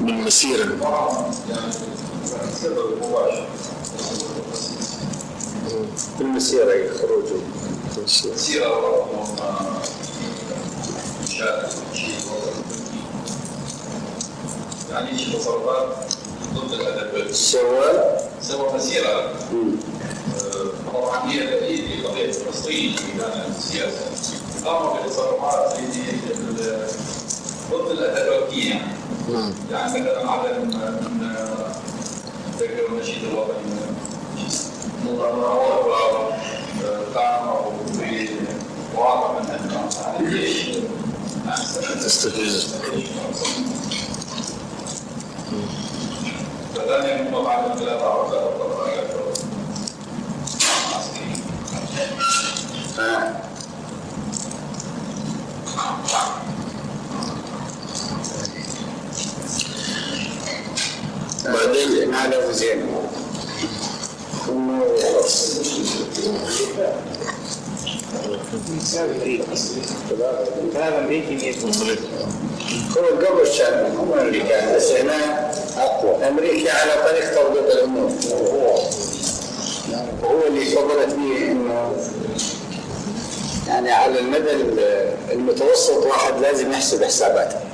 مم. إيه. بالمسيرة بالمسيره يخرجوا المسيرة. يعني شي تصرفات ضد الادب سوى سوى مسيرة طبعا هي دليل لقضيه المصريين في ميدان السياسة قاموا بتصرفات زي ضد الاتراكيه يعني مثلا عدد من ذكر النشيد الوطني مظاهرات قاموا بمواقف من الجيش تستفز فذلك هم بعد انقلاب عرفات الطبقات آه. بعدين هذا زين كلام امريكي هو قبل كان هم أمريكا بس هنا أقوى. أمريكا على طريق توضيح الأمور. وهو اللي فضلت به إنه يعني على المدى المتوسط واحد لازم يحسب حساباته.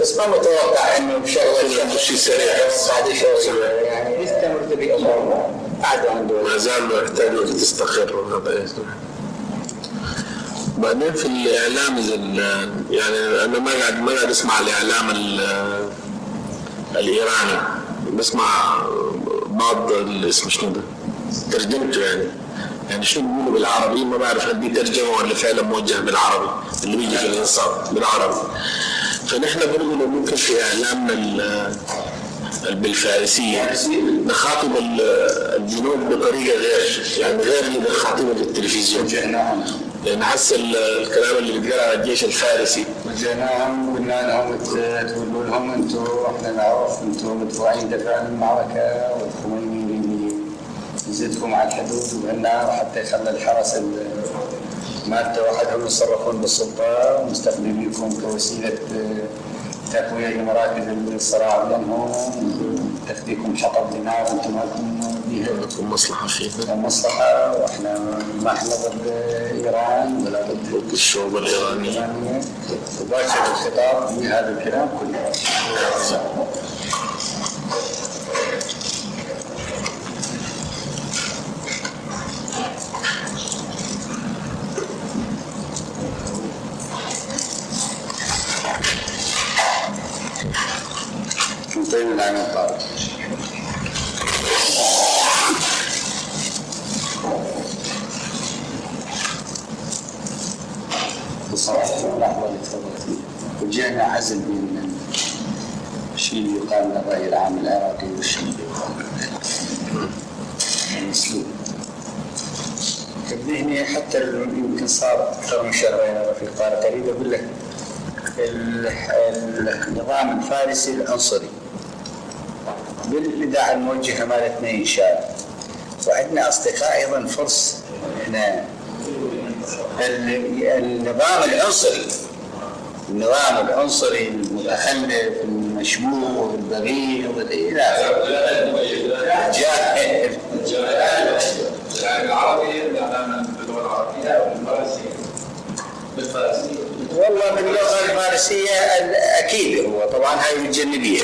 بس ما متوقع إنه بشغله شيء سريع. بعد شوي. يعني يستمر بامور قعدوا عنده ما زال يحتاج وقت تستقر. بعدين في الإعلام إذا يعني أنا ما قاعد ما قاعد أسمع الإعلام ال- الإيراني. بسمع بعض اسمه شنو ده؟ ترجمته يعني. يعني شو بيقولوا بالعربي؟ ما بعرف هل دي ترجمة ولا فعلا موجه بالعربي. اللي بيجي في الانصاف بالعربي. فنحن برضه لو ممكن في إعلامنا ال- بالفارسية نخاطب ال- الجنود بطريقة غير يعني غير اللي بنخاطبها بالتلفزيون لأن حس ال- الكلام اللي بيتقال على الجيش الفارسي. وجيناهم وقلنا لهم تقولوا لهم أنتم إحنا نعرف أنتم مدفوعين المعركة والخميني يريد يزيدكم على الحدود وقلنا حتى يخلي الحرس ال- مادة وحدهم يتصرفون بالسلطة. ومستخدمينكم كوسيلة آه، تقويه لمراكز الصراع بينهم. تخليكم حطب دماء وأنتم بها لكم مصلحة فيه مصلحة. وإحنا ما إحنا ضد إيران ولا ضد الشعوب الإيرانية. وباشر الخطاب بهذا الكلام كله. نطيب العين الطارق بصراحة اللحظة اللي عزل بين الشيء اللي يقال له الرأي العام العراقي والشيء اللي يقال المسلوب. هنا حتى يمكن صار أكثر من شهرين أنا في طارق أريد أقول لك ال- ال- النظام الفارسي العنصري. بالإذاعة الموجهة مالتنا شاء وعندنا أصدقاء أيضا فرس ال- النظام العنصري. النظام العنصري المتخلف المشبوه البغيض إلى جاهل العربي الاعلام باللغة العربيه والفارسيه بالفارسيه والله باللغة الفارسية ال- أكيد هو. طبعا هاي الجنبيه